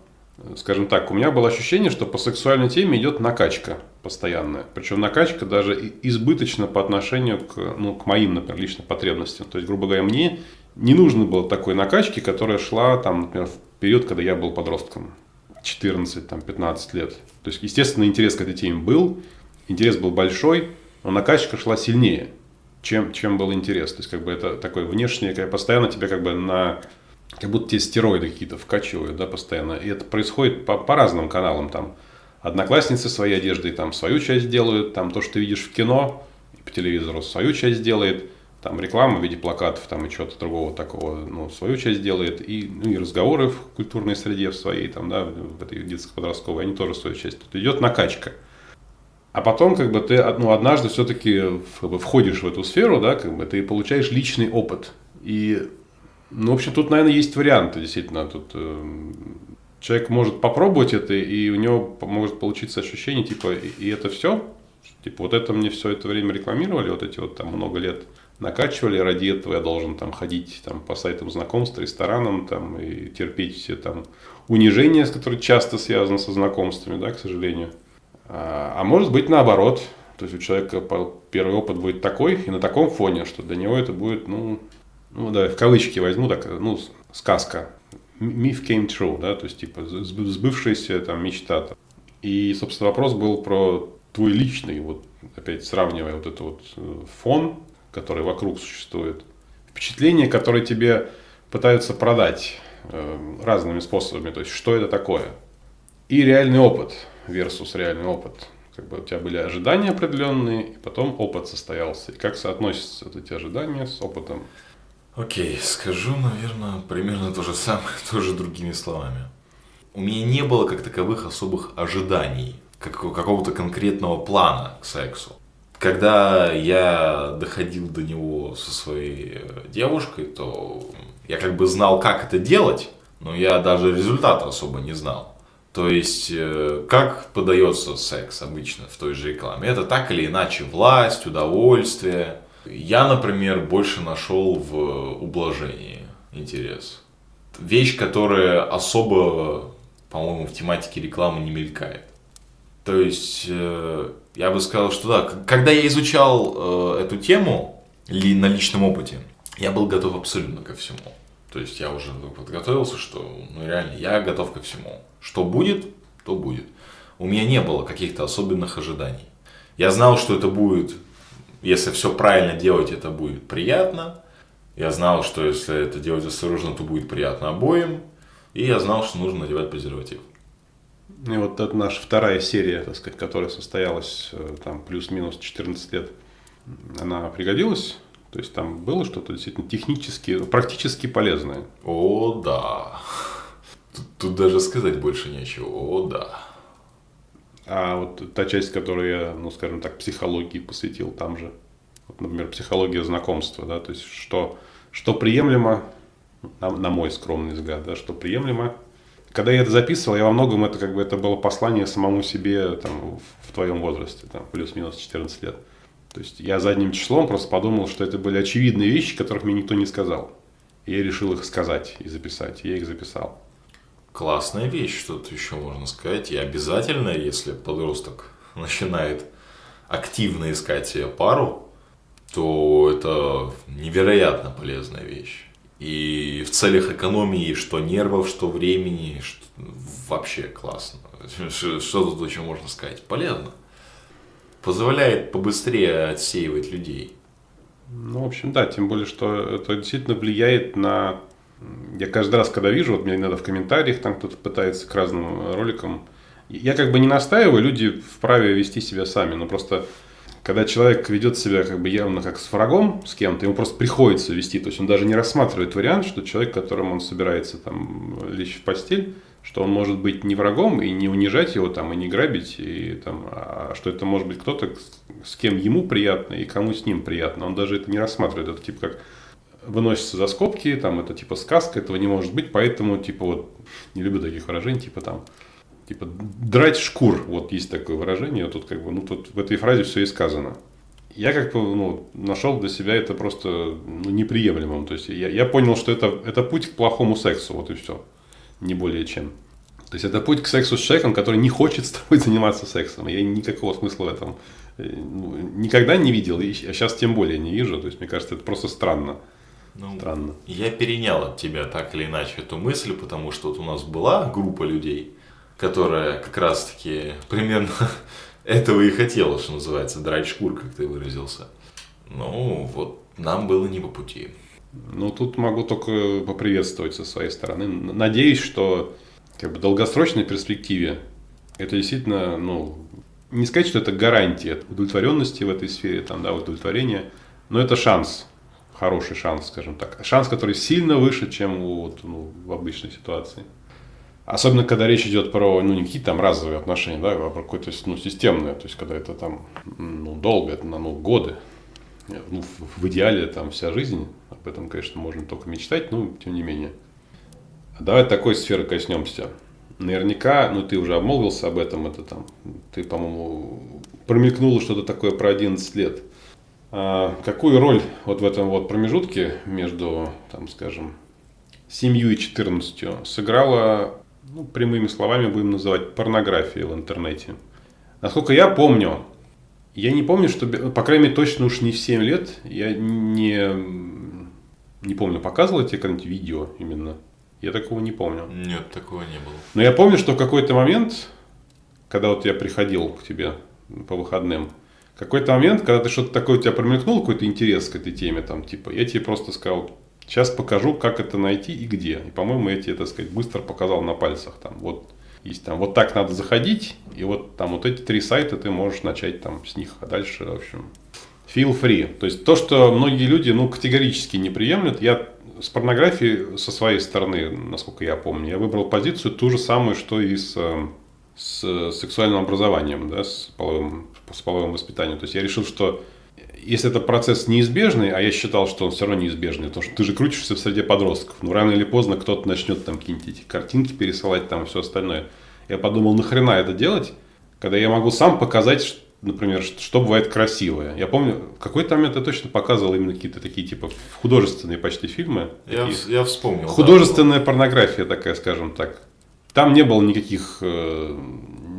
скажем так, у меня было ощущение, что по сексуальной теме идет накачка постоянная. Причем накачка даже избыточно по отношению к, ну, к моим, например, личным потребностям. То есть, грубо говоря, мне не нужно было такой накачки, которая шла, там, например, в период, когда я был подростком. 14-15 лет. То есть, естественно, интерес к этой теме был, интерес был большой, но накачка шла сильнее, чем, чем был интерес. То есть, как бы это такое внешнее, как постоянно тебя как бы на... Как будто тебе стероиды какие-то вкачивают, да, постоянно. И это происходит по, по разным каналам. Там одноклассницы своей одеждой там свою часть делают, там то, что ты видишь в кино, по телевизору свою часть делает, там реклама в виде плакатов там и чего-то другого такого, ну, свою часть делает, и, ну, и разговоры в культурной среде в своей, там, да, в этой детско-подростковой, они тоже свою часть. Тут идет накачка. А потом, как бы, ты, ну, однажды все-таки входишь в эту сферу, да, как бы, ты получаешь личный опыт. И, ну, в общем, тут, наверное, есть варианты, действительно, тут э, человек может попробовать это, и у него может получиться ощущение, типа, и, и это все, типа, вот это мне все это время рекламировали, вот эти вот там много лет, накачивали, ради этого я должен там ходить там, по сайтам знакомств, ресторанам там, и терпеть все там унижения, которые часто связаны со знакомствами, да, к сожалению. А, а может быть наоборот, то есть у человека первый опыт будет такой и на таком фоне, что для него это будет, ну, ну да, в кавычки возьму, так, ну, сказка. Myth came true, да, то есть типа сбывшаяся там мечта. И, собственно, вопрос был про твой личный, вот опять сравнивая вот этот вот э, фон который вокруг существует, впечатление, которое тебе пытаются продать э, разными способами, то есть что это такое, и реальный опыт versus реальный опыт. Как бы у тебя были ожидания определенные, и потом опыт состоялся. И как соотносятся вот эти ожидания с опытом? Окей, okay, скажу, наверное, примерно то же самое, тоже другими словами. У меня не было как таковых особых ожиданий, как, какого-то конкретного плана к сексу когда я доходил до него со своей э, девушкой, то я как бы знал, как это делать, но я даже результата особо не знал. То есть, э, как подается секс обычно в той же рекламе? Это так или иначе власть, удовольствие. Я, например, больше нашел в ублажении интерес. Вещь, которая особо, по-моему, в тематике рекламы не мелькает. То есть, э, я бы сказал, что да, когда я изучал э, эту тему ли, на личном опыте, я был готов абсолютно ко всему. То есть я уже подготовился, что ну реально я готов ко всему. Что будет, то будет. У меня не было каких-то особенных ожиданий. Я знал, что это будет, если все правильно делать, это будет приятно. Я знал, что если это делать осторожно, то будет приятно обоим. И я знал, что нужно надевать презерватив. И вот это наша вторая серия, так сказать, которая состоялась э, там плюс-минус 14 лет, она пригодилась? То есть там было что-то действительно технически, практически полезное? О, да. Тут, тут даже сказать больше нечего. О, да. А вот та часть, которую я, ну, скажем так, психологии посвятил там же, вот, например, психология знакомства, да, то есть что, что приемлемо, на, на мой скромный взгляд, да, что приемлемо, когда я это записывал, я во многом это как бы это было послание самому себе там, в твоем возрасте, там, плюс-минус 14 лет. То есть я задним числом просто подумал, что это были очевидные вещи, которых мне никто не сказал. И я решил их сказать и записать. И я их записал. Классная вещь, что-то еще можно сказать. И обязательно, если подросток начинает активно искать себе пару, то это невероятно полезная вещь. И в целях экономии что нервов, что времени, что... вообще классно. Что, что тут еще можно сказать? Полезно. Позволяет побыстрее отсеивать людей. Ну, в общем, да, тем более, что это действительно влияет на... Я каждый раз, когда вижу, вот мне иногда в комментариях там кто-то пытается к разным роликам, я как бы не настаиваю, люди вправе вести себя сами, но просто когда человек ведет себя как бы явно как с врагом, с кем-то, ему просто приходится вести, то есть он даже не рассматривает вариант, что человек, которым он собирается там лечь в постель, что он может быть не врагом и не унижать его там и не грабить, и, там, а что это может быть кто-то, с кем ему приятно и кому с ним приятно. Он даже это не рассматривает, это типа как выносится за скобки, там это типа сказка, этого не может быть, поэтому типа вот не люблю таких выражений, типа там типа драть шкур, вот есть такое выражение, тут как бы, ну тут в этой фразе все и сказано. Я как бы ну, нашел для себя это просто ну, неприемлемым. То есть я, я понял, что это, это путь к плохому сексу, вот и все. Не более чем. То есть это путь к сексу с человеком, который не хочет с тобой заниматься сексом. Я никакого смысла в этом э, ну, никогда не видел, и сейчас тем более не вижу. То есть мне кажется, это просто странно. Ну, странно. Я перенял от тебя так или иначе эту мысль, потому что вот у нас была группа людей, которая как раз-таки примерно этого и хотела, что называется, драть шкур, как ты выразился. Ну, вот нам было не по пути. Ну, тут могу только поприветствовать со своей стороны. Надеюсь, что как бы, в долгосрочной перспективе это действительно, ну, не сказать, что это гарантия удовлетворенности в этой сфере, там, да, удовлетворения, но это шанс хороший шанс, скажем так. Шанс, который сильно выше, чем вот, ну, в обычной ситуации. Особенно, когда речь идет про, ну, не какие-то там разовые отношения, да, а про какое-то, ну, системное, то есть, когда это там, ну, долго, это на, ну, годы. Ну, в, в идеале там вся жизнь, об этом, конечно, можно только мечтать, но тем не менее. Давай такой сферы коснемся. Наверняка, ну, ты уже обмолвился об этом, это там, ты, по-моему, промелькнуло что-то такое про 11 лет. А какую роль вот в этом вот промежутке между, там, скажем, 7 и 14 сыграла ну, прямыми словами будем называть, порнографией в интернете. Насколько я помню, я не помню, что, по крайней мере, точно уж не в 7 лет, я не, не помню, показывал тебе какое-нибудь видео именно. Я такого не помню. Нет, такого не было. Но я помню, что в какой-то момент, когда вот я приходил к тебе по выходным, какой-то момент, когда ты что-то такое у тебя промелькнул, какой-то интерес к этой теме, там, типа, я тебе просто сказал, Сейчас покажу, как это найти и где. И, по-моему, я тебе, так сказать, быстро показал на пальцах. Там, вот, есть там, вот так надо заходить, и вот там вот эти три сайта ты можешь начать там с них. А дальше, в общем, feel free. То есть то, что многие люди, ну, категорически не приемлют, я с порнографией со своей стороны, насколько я помню, я выбрал позицию ту же самую, что и с, с сексуальным образованием, да, с половым, с половым воспитанием. То есть я решил, что если это процесс неизбежный, а я считал, что он все равно неизбежный, потому что ты же крутишься в среде подростков, ну рано или поздно кто-то начнет там какие-нибудь эти картинки пересылать там и все остальное. Я подумал, нахрена это делать, когда я могу сам показать, например, что бывает красивое. Я помню, в какой-то момент я точно показывал именно какие-то такие типа художественные почти фильмы. Я, я вспомнил. Художественная да, порнография такая, скажем так. Там не было никаких э,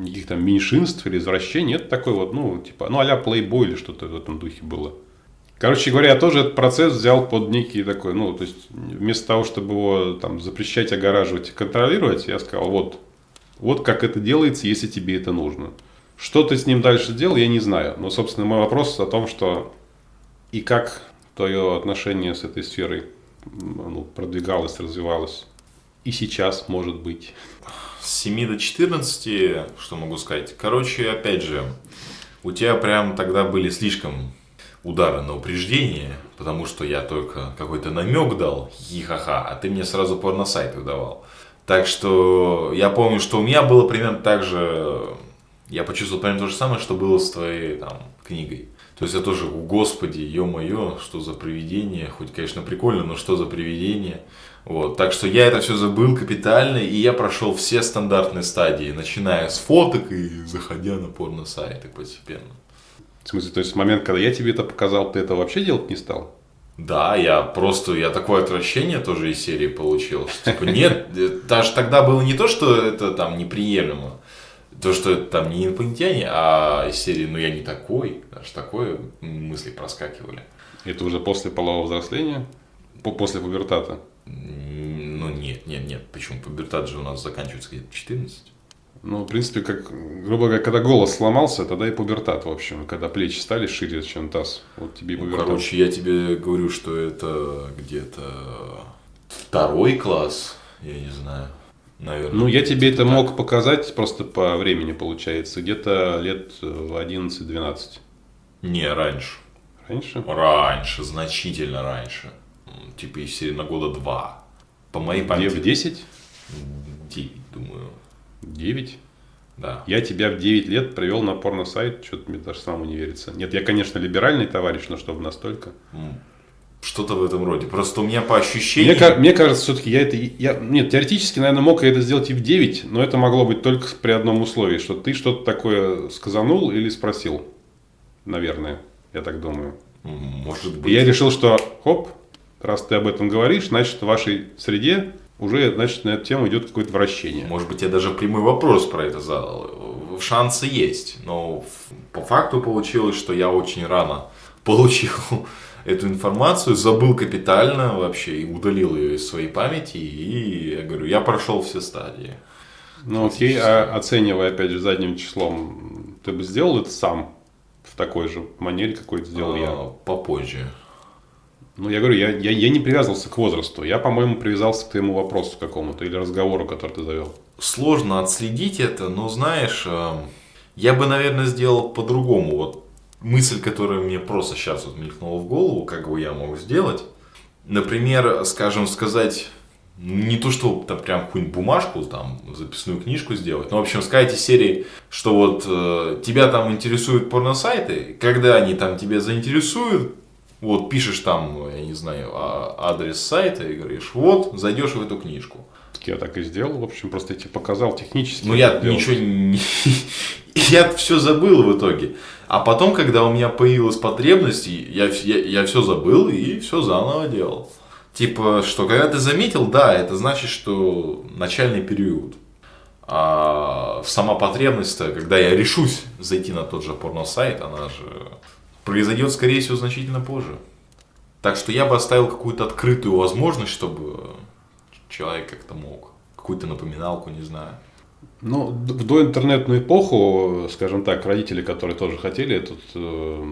никаких там меньшинств или извращений. Это такой вот, ну, типа, ну, а-ля плейбой или что-то в этом духе было. Короче говоря, я тоже этот процесс взял под некий такой, ну, то есть, вместо того, чтобы его там запрещать, огораживать и контролировать, я сказал, вот, вот как это делается, если тебе это нужно. Что ты с ним дальше делал, я не знаю. Но, собственно, мой вопрос о том, что и как твое отношение с этой сферой ну, продвигалось, развивалось. И сейчас, может быть с 7 до 14, что могу сказать? Короче, опять же, у тебя прям тогда были слишком удары на упреждение, потому что я только какой-то намек дал, хихаха, а ты мне сразу порносайты давал. Так что я помню, что у меня было примерно так же, я почувствовал примерно то же самое, что было с твоей там книгой. То есть я тоже, господи, ё-моё, что за привидение, хоть, конечно, прикольно, но что за привидение. Вот, так что я это все забыл капитально, и я прошел все стандартные стадии, начиная с фоток и заходя на порно-сайты постепенно. В смысле, то есть в момент, когда я тебе это показал, ты это вообще делать не стал? Да, я просто, я такое отвращение тоже из серии получил. Что, типа, нет, даже тогда было не то, что это там неприемлемо, то, что это там не инопланетяне, а из серии, ну я не такой, даже такое мысли проскакивали. Это уже после полового взросления? После пубертата? Ну, нет, нет, нет. Почему? Пубертат же у нас заканчивается где-то 14. Ну, в принципе, как, грубо говоря, когда голос сломался, тогда и пубертат, в общем. Когда плечи стали шире, чем таз. Вот тебе и ну, пубертат. Ну, короче, я тебе говорю, что это где-то второй класс, я не знаю. Наверное. Ну, я тебе это так. мог показать просто по времени, получается. Где-то лет в 11-12. Не, раньше. Раньше? Раньше, значительно раньше типа серии на года два. По моей памяти. В 10? 9, думаю. 9? Да. Я тебя в 9 лет привел на порно-сайт, что-то мне даже самому не верится. Нет, я, конечно, либеральный товарищ, но чтобы настолько. Что-то в этом роде. Просто у меня по ощущениям... Мне, мне кажется, все-таки я это... Я, нет, теоретически, наверное, мог я это сделать и в 9, но это могло быть только при одном условии, что ты что-то такое сказанул или спросил. Наверное, я так думаю. Может быть. И я решил, что хоп, раз ты об этом говоришь, значит, в вашей среде уже, значит, на эту тему идет какое-то вращение. Может быть, я даже прямой вопрос про это задал. Шансы есть, но по факту получилось, что я очень рано получил эту информацию, забыл капитально вообще и удалил ее из своей памяти. И я говорю, я прошел все стадии. Ну окей, а оценивая опять же задним числом, ты бы сделал это сам в такой же манере, какой это сделал а, я? Попозже. Ну, я говорю, я, я, я не привязывался к возрасту. Я, по-моему, привязался к твоему вопросу какому-то или разговору, который ты завел. Сложно отследить это, но знаешь, э, я бы, наверное, сделал по-другому. Вот мысль, которая мне просто сейчас вот мелькнула в голову, как бы я мог сделать. Например, скажем, сказать, не то, что там прям какую-нибудь бумажку, там, записную книжку сделать, но, в общем, сказать из серии, что вот э, тебя там интересуют порносайты, когда они там тебя заинтересуют, вот пишешь там, я не знаю, а, адрес сайта и говоришь, вот, зайдешь в эту книжку. Я так и сделал, в общем, просто тебе показал технически. Ну, я ничего не... Я все забыл в итоге. А потом, когда у меня появилась потребность, я, я, я все забыл и все заново делал. Типа, что когда ты заметил, да, это значит, что начальный период. А сама потребность-то, когда я решусь зайти на тот же порно-сайт, она же произойдет, скорее всего, значительно позже. Так что я бы оставил какую-то открытую возможность, чтобы человек как-то мог. Какую-то напоминалку, не знаю. Ну, в доинтернетную эпоху, скажем так, родители, которые тоже хотели тут э,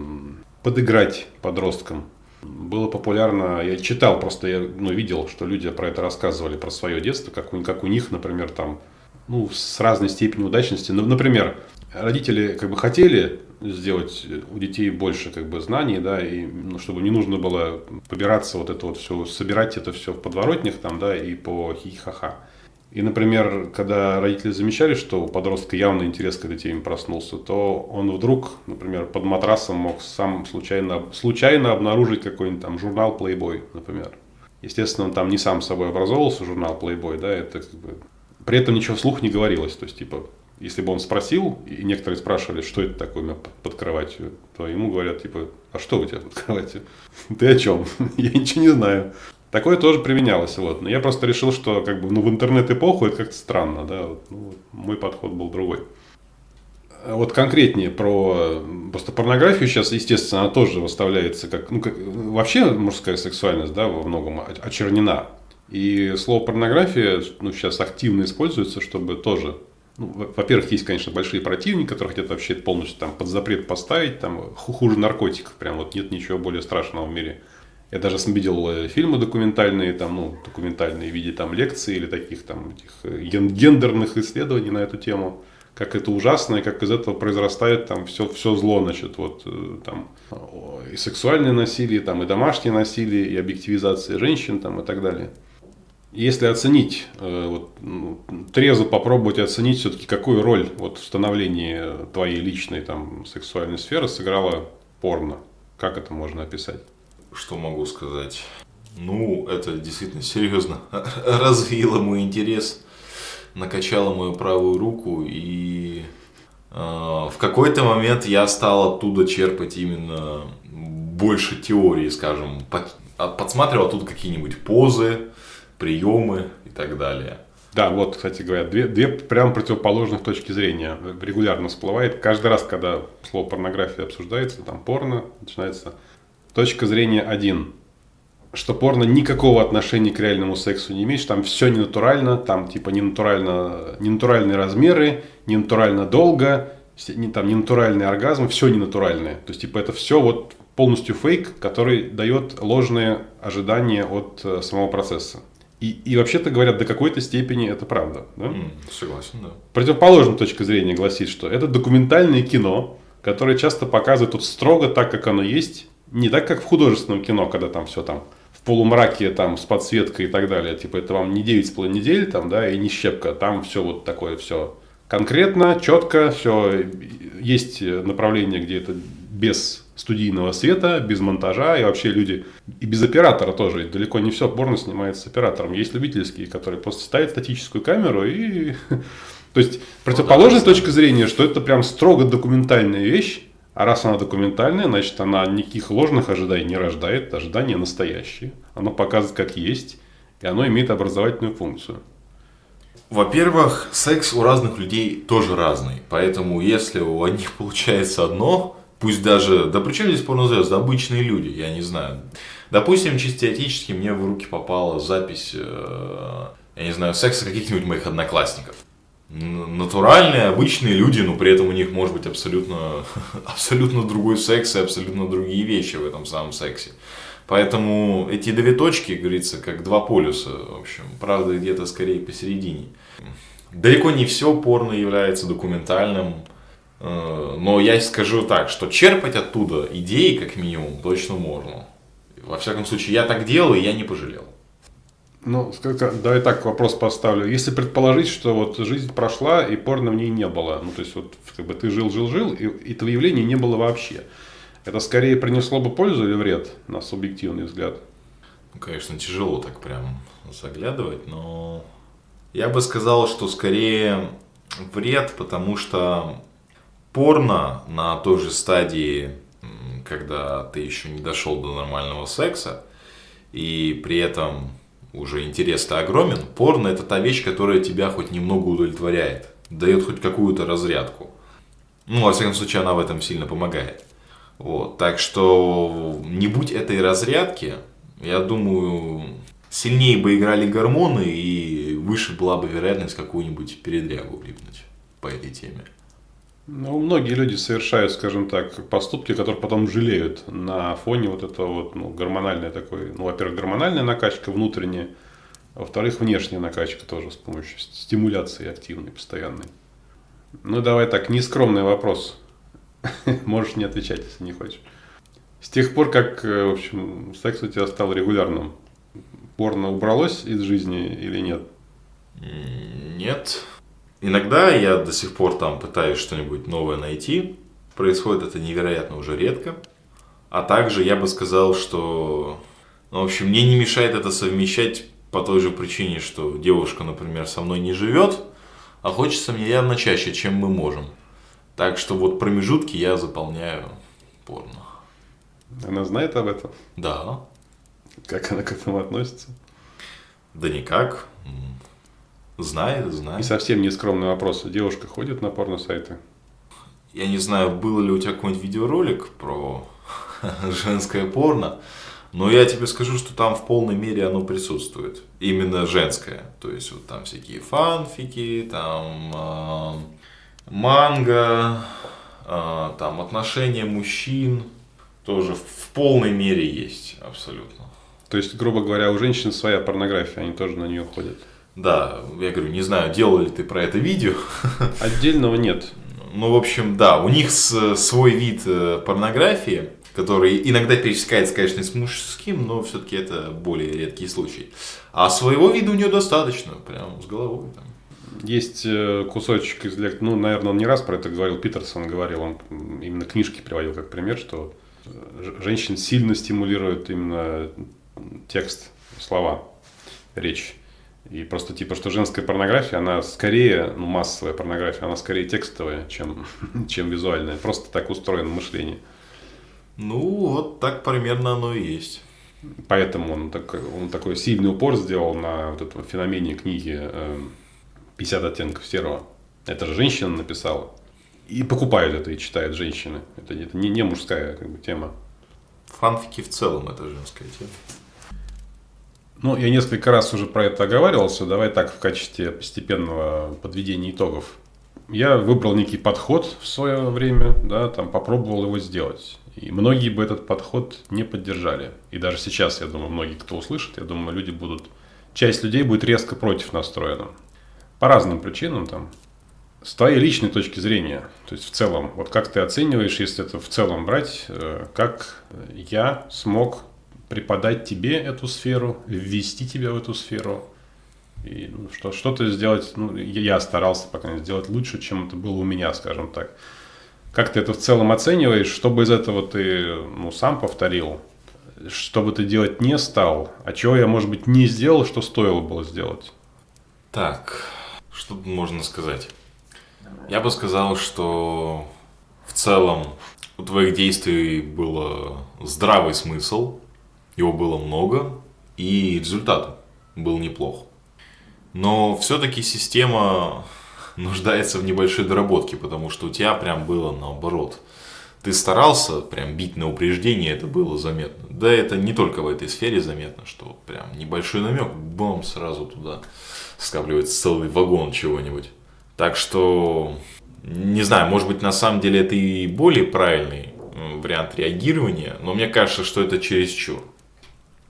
подыграть подросткам, было популярно, я читал, просто я ну, видел, что люди про это рассказывали, про свое детство, как у, как у них, например, там, ну, с разной степенью удачности. Ну, например, родители как бы хотели сделать у детей больше как бы знаний, да, и ну, чтобы не нужно было побираться вот это вот все, собирать это все в подворотнях там, да, и по хихаха. И, например, когда родители замечали, что у подростка явный интерес к этой теме проснулся, то он вдруг, например, под матрасом мог сам случайно, случайно обнаружить какой-нибудь там журнал Playboy, например. Естественно, он там не сам собой образовывался, журнал Playboy, да, это как бы... При этом ничего вслух не говорилось, то есть, типа, если бы он спросил, и некоторые спрашивали, что это такое у меня под кроватью, то ему говорят, типа, а что у тебя под кроватью? Ты о чем? Я ничего не знаю. Такое тоже применялось. Вот. Но я просто решил, что как бы, ну, в интернет-эпоху это как-то странно. Да? Вот, ну, мой подход был другой. Вот конкретнее про просто порнографию сейчас, естественно, она тоже выставляется как, ну, как вообще мужская сексуальность, да, во многом очернена. И слово порнография ну, сейчас активно используется, чтобы тоже ну, во-первых, есть, конечно, большие противники, которые хотят вообще полностью там под запрет поставить, там хуже наркотиков, прям вот нет ничего более страшного в мире. Я даже видел э, фильмы документальные, там, ну, документальные в виде там лекций или таких там этих э, гендерных исследований на эту тему. Как это ужасно, и как из этого произрастает там все, все зло, значит, вот э, там и сексуальное насилие, там и домашнее насилие, и объективизация женщин там и так далее. Если оценить, вот, ну, трезво попробовать оценить все-таки, какую роль вот, в становлении твоей личной там, сексуальной сферы сыграла порно, как это можно описать? Что могу сказать? Ну, это действительно серьезно развило мой интерес, накачало мою правую руку, и э, в какой-то момент я стал оттуда черпать именно больше теории, скажем, под, а, подсматривал тут какие-нибудь позы, приемы и так далее. Да, вот, кстати говоря, две, две прям противоположных точки зрения регулярно всплывает. Каждый раз, когда слово порнография обсуждается, там порно, начинается Точка зрения один, Что порно никакого отношения к реальному сексу не имеет, что там все ненатурально, там типа ненатурально, ненатуральные размеры, ненатурально долго, не, там ненатуральный оргазм, все ненатуральное. То есть типа это все вот полностью фейк, который дает ложные ожидания от э, самого процесса. И, и вообще-то говорят, до какой-то степени это правда. Да? Mm, согласен, да. Противоположная точка зрения гласит, что это документальное кино, которое часто показывает тут строго так, как оно есть, не так, как в художественном кино, когда там все там в полумраке, там, с подсветкой и так далее. Типа, это вам не 9,5 недель, там, да, и не щепка. Там все вот такое, все конкретно, четко, все. Есть направление, где это без студийного света, без монтажа, и вообще люди, и без оператора тоже, далеко не все порно снимается с оператором. Есть любительские, которые просто ставят статическую камеру и... То есть, противоположная точка зрения, что это прям строго документальная вещь, а раз она документальная, значит, она никаких ложных ожиданий не рождает, ожидания настоящие. Оно показывает, как есть, и оно имеет образовательную функцию. Во-первых, секс у разных людей тоже разный. Поэтому, если у одних получается одно, пусть даже, да при чем здесь порнозвезды, обычные люди, я не знаю. Допустим, чисто теоретически мне в руки попала запись, э, я не знаю, секса каких-нибудь моих одноклассников натуральные, обычные люди, но при этом у них может быть абсолютно, абсолютно другой секс и абсолютно другие вещи в этом самом сексе. Поэтому эти две точки, говорится, как два полюса, в общем, правда где-то скорее посередине. Далеко не все порно является документальным. Э, но я скажу так, что черпать оттуда идеи, как минимум, точно можно. Во всяком случае, я так делал, и я не пожалел. Ну, давай так вопрос поставлю. Если предположить, что вот жизнь прошла, и порно в ней не было, ну, то есть вот как бы ты жил, жил, жил, и этого явления не было вообще. Это скорее принесло бы пользу или вред, на субъективный взгляд? Ну, конечно, тяжело так прям заглядывать, но я бы сказал, что скорее вред, потому что порно на той же стадии, когда ты еще не дошел до нормального секса, и при этом уже интерес-то огромен, порно это та вещь, которая тебя хоть немного удовлетворяет, дает хоть какую-то разрядку. Ну, во всяком случае, она в этом сильно помогает. Вот, так что не будь этой разрядки, я думаю, сильнее бы играли гормоны и выше была бы вероятность какую-нибудь передрягу влипнуть по этой теме. Ну, многие люди совершают, скажем так, поступки, которые потом жалеют на фоне вот этого вот, ну, гормональной такой, ну, во-первых, гормональная накачка внутренняя, во-вторых, внешняя накачка тоже с помощью стимуляции активной, постоянной. Ну, давай так, нескромный вопрос. Можешь не отвечать, если не хочешь. С тех пор, как, э, в общем, секс у тебя стал регулярным, порно убралось из жизни или нет? Нет. Иногда я до сих пор там пытаюсь что-нибудь новое найти. Происходит это невероятно уже редко. А также я бы сказал, что, ну, в общем, мне не мешает это совмещать по той же причине, что девушка, например, со мной не живет, а хочется мне явно чаще, чем мы можем. Так что вот промежутки я заполняю порно. Она знает об этом? Да. Как она к этому относится? Да никак. Знает, знает. И совсем не скромный вопрос. Девушка ходит на порно-сайты? Я не знаю, был ли у тебя какой-нибудь видеоролик про женское порно, но я тебе скажу, что там в полной мере оно присутствует. Именно женское. То есть вот там всякие фанфики, там э, манго, э, там отношения мужчин тоже в полной мере есть абсолютно. То есть, грубо говоря, у женщин своя порнография, они тоже на нее ходят. Да, я говорю, не знаю, делал ли ты про это видео. Отдельного нет. Ну, в общем, да, у них свой вид э, порнографии, который иногда пересекается, конечно, с мужским, но все-таки это более редкий случай. А своего вида у нее достаточно, прям с головой. Там. Есть э, кусочек из лекции, ну, наверное, он не раз про это говорил, Питерсон говорил, он именно книжки приводил как пример, что женщин сильно стимулирует именно текст, слова, речь. И просто типа, что женская порнография, она скорее, ну, массовая порнография, она скорее текстовая, чем, чем визуальная. Просто так устроено мышление. Ну, вот так примерно оно и есть. Поэтому он, так, он такой сильный упор сделал на вот этом феномене книги э, «50 оттенков серого». Это же женщина написала. И покупают это и читают женщины. Это, это не, не мужская как бы, тема. Фанфики в целом это женская тема. Ну, я несколько раз уже про это оговаривался. Давай так в качестве постепенного подведения итогов. Я выбрал некий подход в свое время, да, там попробовал его сделать. И многие бы этот подход не поддержали. И даже сейчас, я думаю, многие, кто услышит, я думаю, люди будут, часть людей будет резко против настроена. По разным причинам там. С твоей личной точки зрения, то есть в целом, вот как ты оцениваешь, если это в целом брать, э, как я смог преподать тебе эту сферу, ввести тебя в эту сферу. И ну, что, что-то сделать, ну, я старался, пока не сделать лучше, чем это было у меня, скажем так. Как ты это в целом оцениваешь? Что бы из этого ты ну, сам повторил? Что бы ты делать не стал? А чего я, может быть, не сделал, что стоило было сделать? Так, что можно сказать? Я бы сказал, что в целом у твоих действий было здравый смысл, его было много, и результат был неплох. Но все-таки система нуждается в небольшой доработке, потому что у тебя прям было наоборот. Ты старался прям бить на упреждение, это было заметно. Да это не только в этой сфере заметно, что прям небольшой намек, бам, сразу туда скапливается целый вагон чего-нибудь. Так что, не знаю, может быть на самом деле это и более правильный вариант реагирования, но мне кажется, что это чересчур.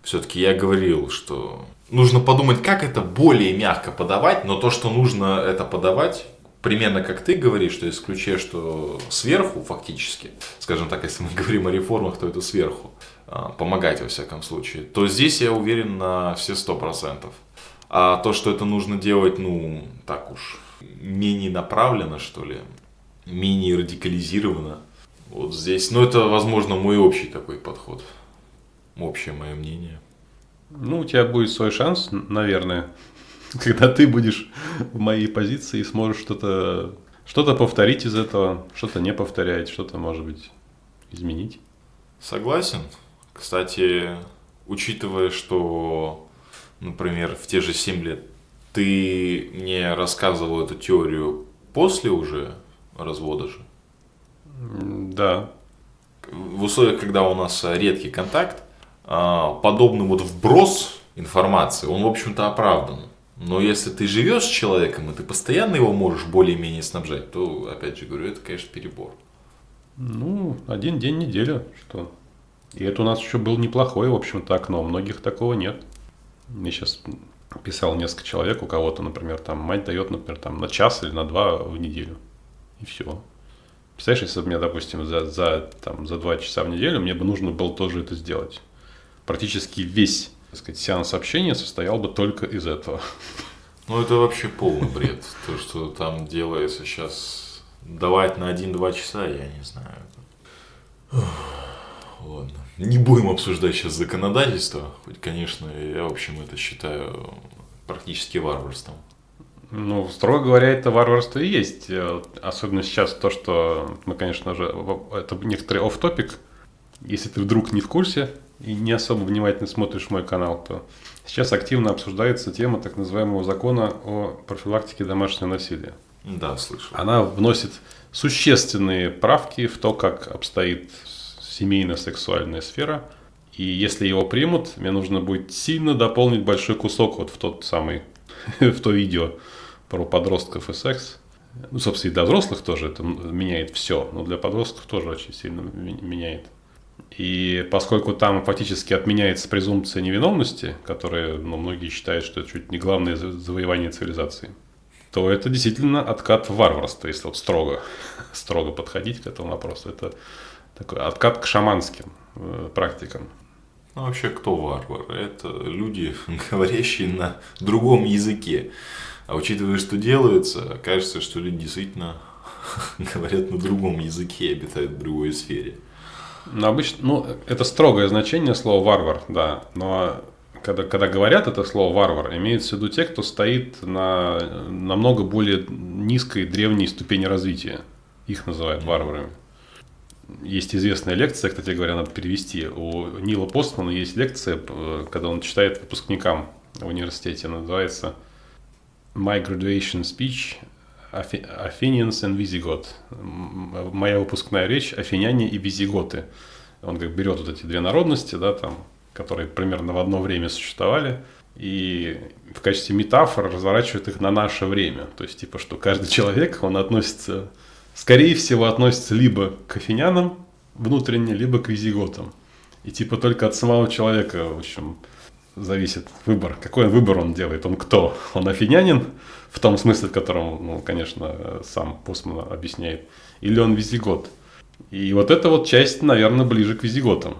Все-таки я говорил, что нужно подумать, как это более мягко подавать, но то, что нужно это подавать, примерно как ты говоришь, что исключая, что сверху фактически, скажем так, если мы говорим о реформах, то это сверху, а, помогать во всяком случае, то здесь я уверен на все сто процентов. А то, что это нужно делать, ну, так уж, менее направленно, что ли, менее радикализированно, вот здесь, ну, это, возможно, мой общий такой подход, общее мое мнение. Ну, у тебя будет свой шанс, наверное, когда ты будешь в моей позиции и сможешь что-то что-то повторить из этого, что-то не повторять, что-то, может быть, изменить. Согласен. Кстати, учитывая, что, например, в те же 7 лет ты мне рассказывал эту теорию после уже развода же? Да. В условиях, когда у нас редкий контакт, подобный вот вброс информации, он, в общем-то, оправдан. Но если ты живешь с человеком, и ты постоянно его можешь более-менее снабжать, то, опять же говорю, это, конечно, перебор. Ну, один день неделя, что. И это у нас еще был неплохое, в общем-то, окно. У многих такого нет. Мне сейчас писал несколько человек, у кого-то, например, там мать дает, например, там на час или на два в неделю. И все. Представляешь, если бы мне, допустим, за, за, там, за два часа в неделю мне бы нужно было тоже это сделать. Практически весь так сказать, сеанс общения состоял бы только из этого. Ну, это вообще полный бред. То, что там делается сейчас, давать на 1-2 часа, я не знаю. Ладно. Не будем обсуждать сейчас законодательство. Хоть, конечно, я, в общем, это считаю практически варварством. Ну, строго говоря, это варварство и есть. Э, особенно сейчас то, что мы, конечно же, это некоторый оф топик Если ты вдруг не в курсе, и не особо внимательно смотришь мой канал, то сейчас активно обсуждается тема так называемого закона о профилактике домашнего насилия. Да, слышал. Она вносит существенные правки в то, как обстоит семейно-сексуальная сфера. И если его примут, мне нужно будет сильно дополнить большой кусок вот в тот самый, в то видео про подростков и секс. Ну, собственно, и для взрослых тоже это меняет все, но для подростков тоже очень сильно меняет. И поскольку там фактически отменяется презумпция невиновности, которая ну, многие считают, что это чуть не главное завоевание цивилизации, то это действительно откат в варварство, если вот строго, строго подходить к этому вопросу. Это такой откат к шаманским э, практикам. Ну, вообще, кто варвар? Это люди, говорящие на другом языке. А учитывая, что делается, кажется, что люди действительно говорят на другом языке и обитают в другой сфере. Ну, обычно, ну, это строгое значение слова варвар, да. Но когда, когда говорят это слово варвар, имеется в виду те, кто стоит на намного более низкой древней ступени развития. Их называют варварами. Есть известная лекция, кстати говоря, надо перевести. У Нила Постмана есть лекция, когда он читает выпускникам в университете, называется My Graduation Speech Athenians and Visigoth. Моя выпускная речь Афиняне и Визиготы. Он как берет вот эти две народности, да, там, которые примерно в одно время существовали, и в качестве метафор разворачивает их на наше время. То есть, типа, что каждый человек, он относится, скорее всего, относится либо к афинянам внутренне, либо к визиготам. И типа только от самого человека, в общем, зависит выбор. Какой выбор он делает? Он кто? Он афинянин, в том смысле, в котором, ну, конечно, сам Постман объясняет, или он визигот. И вот эта вот часть, наверное, ближе к визиготам.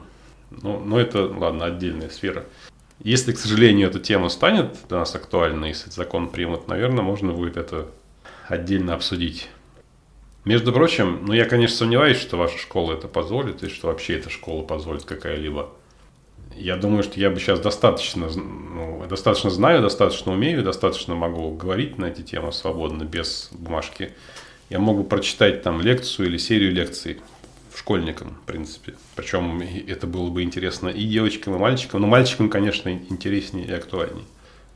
Ну, но это, ладно, отдельная сфера. Если, к сожалению, эта тема станет для нас актуальной, если закон примут, наверное, можно будет это отдельно обсудить. Между прочим, ну я, конечно, сомневаюсь, что ваша школа это позволит, и что вообще эта школа позволит какая-либо я думаю, что я бы сейчас достаточно, ну, достаточно знаю, достаточно умею, достаточно могу говорить на эти темы свободно, без бумажки. Я могу прочитать там лекцию или серию лекций школьникам, в принципе. Причем это было бы интересно и девочкам, и мальчикам. Но мальчикам, конечно, интереснее и актуальнее.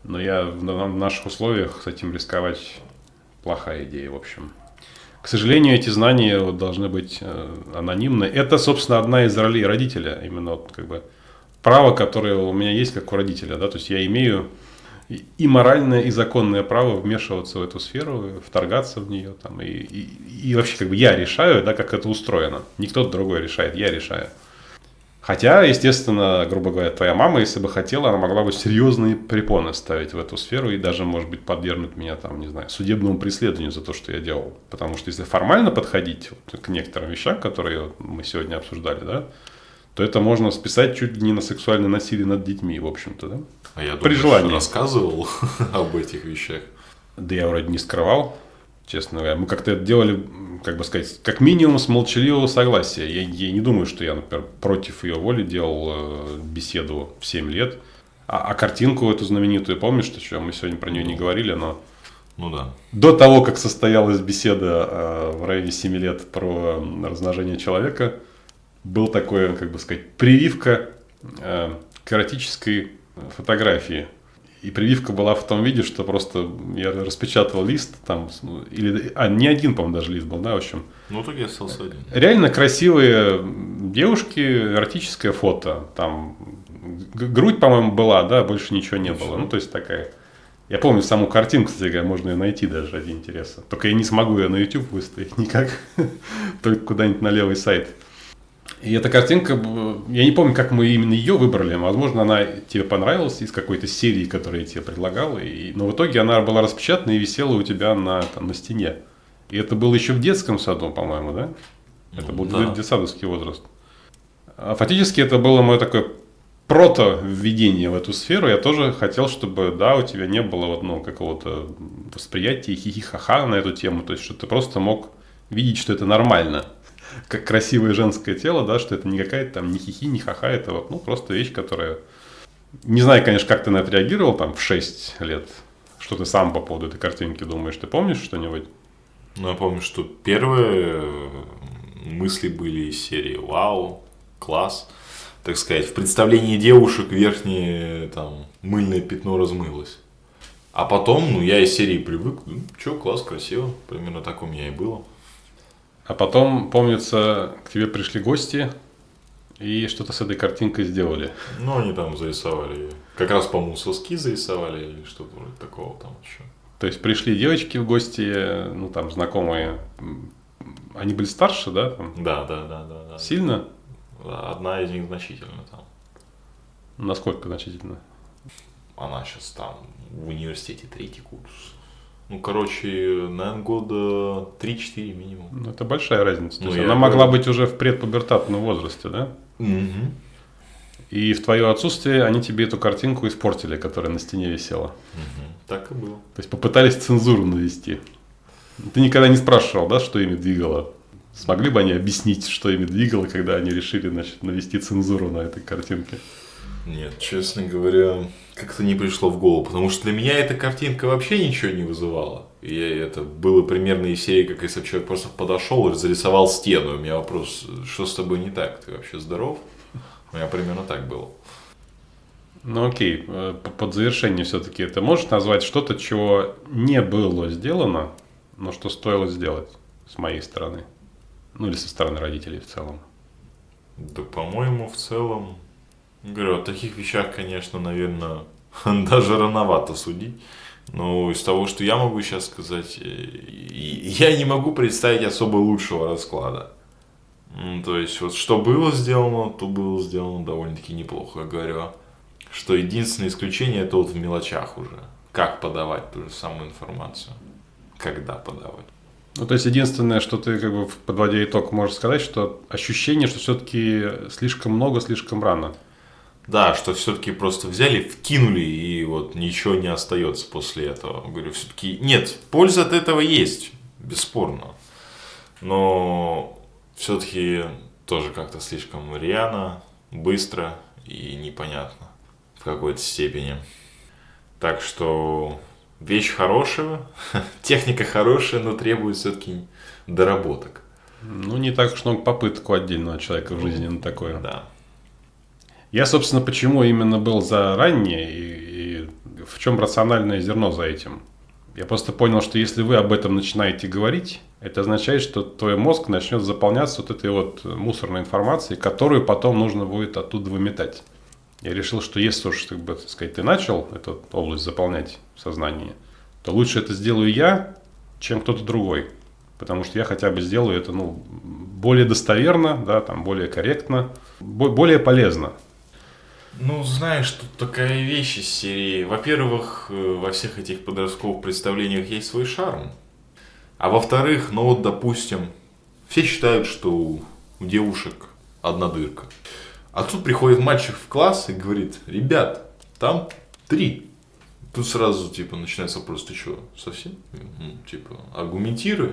Но я в наших условиях с этим рисковать плохая идея, в общем. К сожалению, эти знания должны быть э, анонимны. Это, собственно, одна из ролей родителя. Именно как бы право, которое у меня есть как у родителя, да, то есть я имею и моральное, и законное право вмешиваться в эту сферу, вторгаться в нее, там, и, и, и вообще как бы я решаю, да, как это устроено. Не кто-то другой решает, я решаю. Хотя, естественно, грубо говоря, твоя мама, если бы хотела, она могла бы серьезные препоны ставить в эту сферу и даже, может быть, подвергнуть меня, там, не знаю, судебному преследованию за то, что я делал. Потому что если формально подходить вот к некоторым вещам, которые мы сегодня обсуждали, да, то это можно списать чуть ли не на сексуальное насилие над детьми, в общем-то, да? А я При думаю, желании. рассказывал об этих вещах. Да я вроде не скрывал, честно говоря. Мы как-то это делали, как бы сказать, как минимум с молчаливого согласия. Я, я не думаю, что я, например, против ее воли делал э, беседу в 7 лет. А, а картинку эту знаменитую, помнишь, что мы сегодня про нее не говорили, но Ну да. до того, как состоялась беседа э, в районе 7 лет про размножение человека, был такой, как бы сказать, прививка э, к эротической фотографии. И прививка была в том виде, что просто я распечатал лист, там, ну, или, а, не один, по-моему, даже лист был, да, в общем. Ну, так я остался один. Реально красивые девушки, эротическое фото. Там грудь, по-моему, была, да, больше ничего не было. Ну, то есть такая. Я помню саму картинку, кстати говоря, можно ее найти даже ради интереса. Только я не смогу ее на YouTube выставить никак, только куда-нибудь на левый сайт. И эта картинка, я не помню, как мы именно ее выбрали. Возможно, она тебе понравилась из какой-то серии, которую я тебе предлагал. И, но в итоге она была распечатана и висела у тебя на, там, на стене. И это было еще в детском саду, по-моему, да? Это был да. детсадовский возраст. А фактически это было мое такое прото-введение в эту сферу. Я тоже хотел, чтобы, да, у тебя не было вот, ну, какого-то восприятия хихи-ха-ха на эту тему. То есть, что ты просто мог видеть, что это нормально. Как красивое женское тело, да, что это не какая-то там ни хихи, ни ха-ха, это вот, ну, просто вещь, которая... Не знаю, конечно, как ты на это реагировал там в 6 лет. Что ты сам по поводу этой картинки думаешь? Ты помнишь что-нибудь? Ну, я помню, что первые э, мысли были из серии «Вау, класс». Так сказать, в представлении девушек верхнее там мыльное пятно размылось. А потом, ну, я из серии привык, ну, чё, класс, красиво. Примерно так у меня и было. А потом, помнится, к тебе пришли гости и что-то с этой картинкой сделали. Ну, они там зарисовали, как раз, по-моему, соски зарисовали или что-то вроде такого там еще. То есть пришли девочки в гости, ну там знакомые. Они были старше, да? там? Да, да, да, да. да. Сильно? Одна из них значительно там. Насколько значительно? Она сейчас там в университете третий курс. Ну, короче, наверное, года 3-4 минимум. Ну, это большая разница. То Ну, есть я она говорю. могла быть уже в предпубертатном возрасте, да? Угу. И в твое отсутствие они тебе эту картинку испортили, которая на стене висела. Так и было. То есть попытались цензуру навести. Ты никогда не спрашивал, да, что ими двигало? Смогли бы они объяснить, что ими двигало, когда они решили, значит, навести цензуру на этой картинке? Нет, честно говоря, как-то не пришло в голову, потому что для меня эта картинка вообще ничего не вызывала. И это было примерно из серии, как если бы человек просто подошел и зарисовал стену. У меня вопрос, что с тобой не так? Ты вообще здоров? У меня примерно так было. Ну окей, э, под завершение все-таки ты можешь назвать что-то, чего не было сделано, но что стоило сделать с моей стороны? Ну или со стороны родителей в целом. Да, по-моему, в целом, говорю, о таких вещах, конечно, наверное, даже рановато судить. Но из того, что я могу сейчас сказать, э, я не могу представить особо лучшего расклада. То есть, вот что было сделано, то было сделано довольно-таки неплохо. Я говорю, что единственное исключение это вот в мелочах уже. Как подавать ту же самую информацию. Когда подавать. Ну то есть единственное, что ты как бы подводя итог можешь сказать, что ощущение, что все-таки слишком много, слишком рано. Да, что все-таки просто взяли, вкинули, и вот ничего не остается после этого. Говорю, все-таки нет, польза от этого есть, бесспорно. Но все-таки тоже как-то слишком рьяно, быстро и непонятно в какой-то степени. Так что вещь хорошая, техника хорошая, но требует все-таки доработок. Ну не так уж много попыток у отдельного человека в жизни на такое. Да. Я, собственно, почему именно был за раннее и, и в чем рациональное зерно за этим. Я просто понял, что если вы об этом начинаете говорить, это означает, что твой мозг начнет заполняться вот этой вот мусорной информацией, которую потом нужно будет оттуда выметать. Я решил, что если уж, как бы, так сказать, ты начал эту область заполнять в сознании, то лучше это сделаю я, чем кто-то другой. потому что я хотя бы сделаю это, ну, более достоверно, да, там, более корректно, более полезно. Ну, знаешь, тут такая вещь из серии. Во-первых, э, во всех этих подростковых представлениях есть свой шарм. А во-вторых, ну вот, допустим, все считают, что у девушек одна дырка. А тут приходит мальчик в класс и говорит, ребят, там три. Тут сразу, типа, начинается вопрос, ты что, совсем? Ну, типа, аргументируй.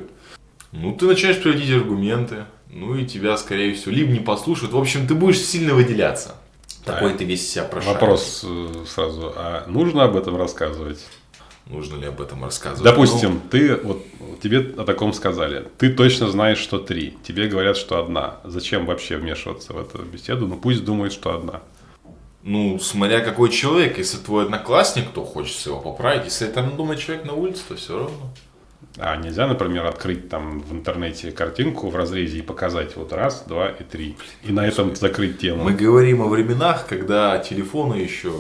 Ну, ты начинаешь приводить аргументы, ну и тебя, скорее всего, либо не послушают. В общем, ты будешь сильно выделяться. Такой а ты весь себя прошаришь. Вопрос э, сразу, а нужно об этом рассказывать? Нужно ли об этом рассказывать? Допустим, ну, ты вот тебе о таком сказали. Ты точно знаешь, что три. Тебе говорят, что одна. Зачем вообще вмешиваться в эту беседу? Ну пусть думает, что одна. Ну, смотря какой человек. Если твой одноклассник, то хочется его поправить. Если это думает человек на улице, то все равно. А нельзя, например, открыть там в интернете картинку в разрезе и показать вот раз, два и три. И на этом закрыть тему. Мы говорим о временах, когда телефоны еще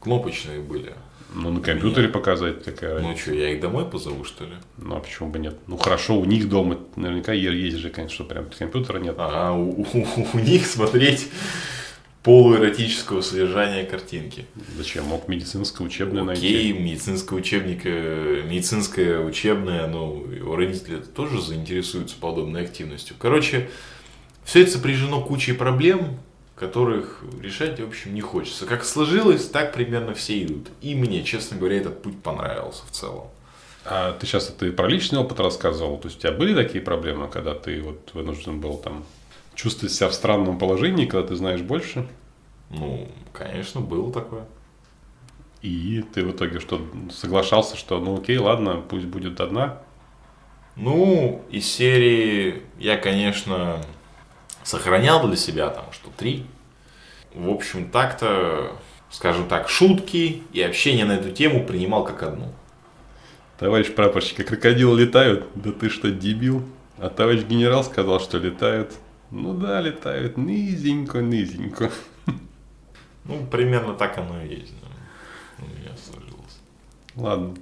кнопочные были. Ну, на компьютере Нет. показать такая. Ну что, я их домой позову, что ли? Ну, а почему бы нет? Ну, хорошо, у них дома наверняка есть же, конечно, что прям компьютера нет. А, у, у, у них смотреть полуэротического содержания картинки. Зачем? Мог медицинское учебное Окей, найти. Медицинское учебник, медицинское учебное, ну, его родители тоже заинтересуются подобной активностью. Короче, все это сопряжено кучей проблем, которых решать, в общем, не хочется. Как сложилось, так примерно все идут. И мне, честно говоря, этот путь понравился в целом. А ты сейчас ты про личный опыт рассказывал? То есть у тебя были такие проблемы, когда ты вот вынужден был там чувствовать себя в странном положении, когда ты знаешь больше? Ну, конечно, было такое. И ты в итоге что, соглашался, что ну окей, ладно, пусть будет одна? Ну, из серии я, конечно, сохранял для себя там, что три. В общем, так-то, скажем так, шутки и общение на эту тему принимал как одну. Товарищ прапорщик, а крокодилы летают? Да ты что, дебил? А товарищ генерал сказал, что летают. Ну да, летают низенько-низенько. Ну, примерно так оно и есть. Да. У меня сложилось. Ладно.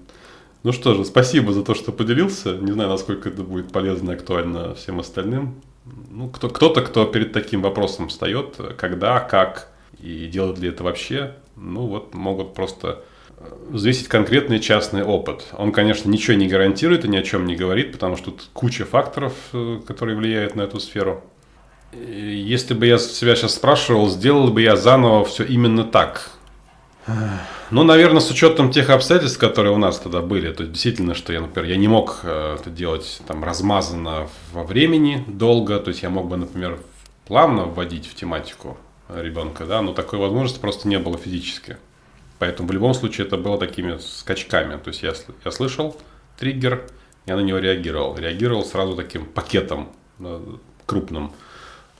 Ну что же, спасибо за то, что поделился. Не знаю, насколько это будет полезно и актуально всем остальным. Ну, кто, кто-то, кто перед таким вопросом встает, когда, как и делает ли это вообще, ну вот могут просто взвесить конкретный частный опыт. Он, конечно, ничего не гарантирует и ни о чем не говорит, потому что тут куча факторов, э, которые влияют на эту сферу. Если бы я себя сейчас спрашивал, сделал бы я заново все именно так. Ну, наверное, с учетом тех обстоятельств, которые у нас тогда были, то есть действительно, что я, например, я не мог э, это делать там размазанно во времени долго, то есть я мог бы, например, плавно вводить в тематику ребенка, да, но такой возможности просто не было физически. Поэтому в любом случае это было такими скачками. То есть я, я слышал триггер, я на него реагировал. Реагировал сразу таким пакетом э, крупным.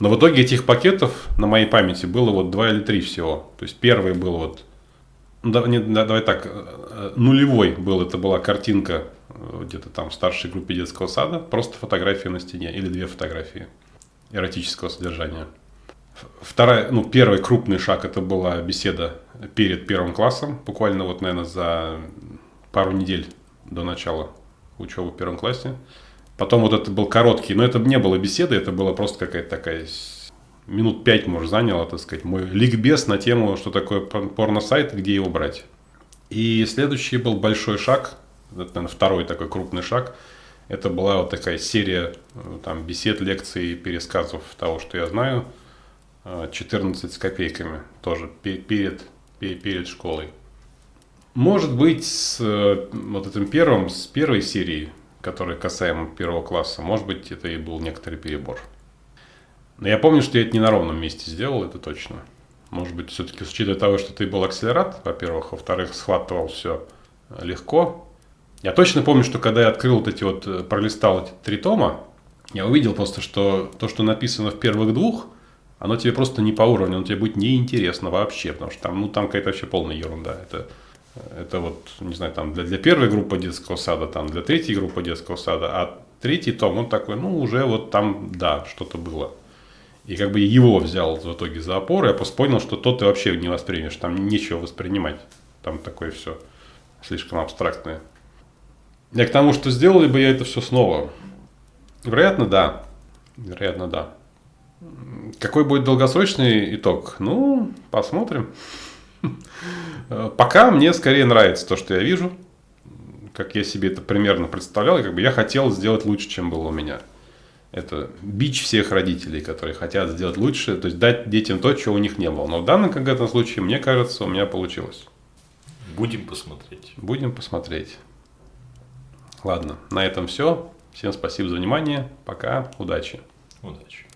Но в итоге этих пакетов на моей памяти было вот два или три всего. То есть первый был вот, ну, да, не, да, давай так, э, нулевой был, это была картинка э, где-то там в старшей группе детского сада, просто фотография на стене или две фотографии эротического содержания. Вторая, ну, первый крупный шаг это была беседа перед первым классом, буквально вот, наверное, за пару недель до начала учебы в первом классе. Потом вот это был короткий, но это не было беседы, это было просто какая-то такая минут пять, может, заняло, так сказать, мой ликбез на тему, что такое порно-сайт, где его брать. И следующий был большой шаг, это, наверное, второй такой крупный шаг. Это была вот такая серия э, там, бесед, лекций, пересказов того, что я знаю. 14 э, с копейками тоже перед, перед школой. Может быть, с э, вот этим первым, с первой серии который касаемо первого класса, может быть, это и был некоторый перебор. Но я помню, что я это не на ровном месте сделал, это точно. Может быть, все-таки с учетом того, что ты был акселерат, во-первых, во-вторых, схватывал все легко. Я точно помню, что когда я открыл вот эти вот, э, пролистал эти три тома, я увидел просто, что то, что написано в первых двух, оно тебе просто не по уровню, оно тебе будет неинтересно вообще, потому что там, ну, там какая-то вообще полная ерунда. Это это вот, не знаю, там для, для первой группы детского сада, там для третьей группы детского сада, а третий том, он такой, ну, уже вот там, да, что-то было. И как бы его взял в итоге за опору, я просто понял, что тот ты вообще не воспримешь, там нечего воспринимать. Там такое все слишком абстрактное. Я к тому, что сделали бы я это все снова. Вероятно, да. Вероятно, да. Какой будет долгосрочный итог? Ну, посмотрим. Пока мне скорее нравится то, что я вижу, как я себе это примерно представлял, и как бы я хотел сделать лучше, чем было у меня. Это бич всех родителей, которые хотят сделать лучше, то есть дать детям то, чего у них не было. Но в данном конкретном случае, мне кажется, у меня получилось. Будем посмотреть. Будем посмотреть. Ладно, на этом все. Всем спасибо за внимание. Пока. Удачи. Удачи.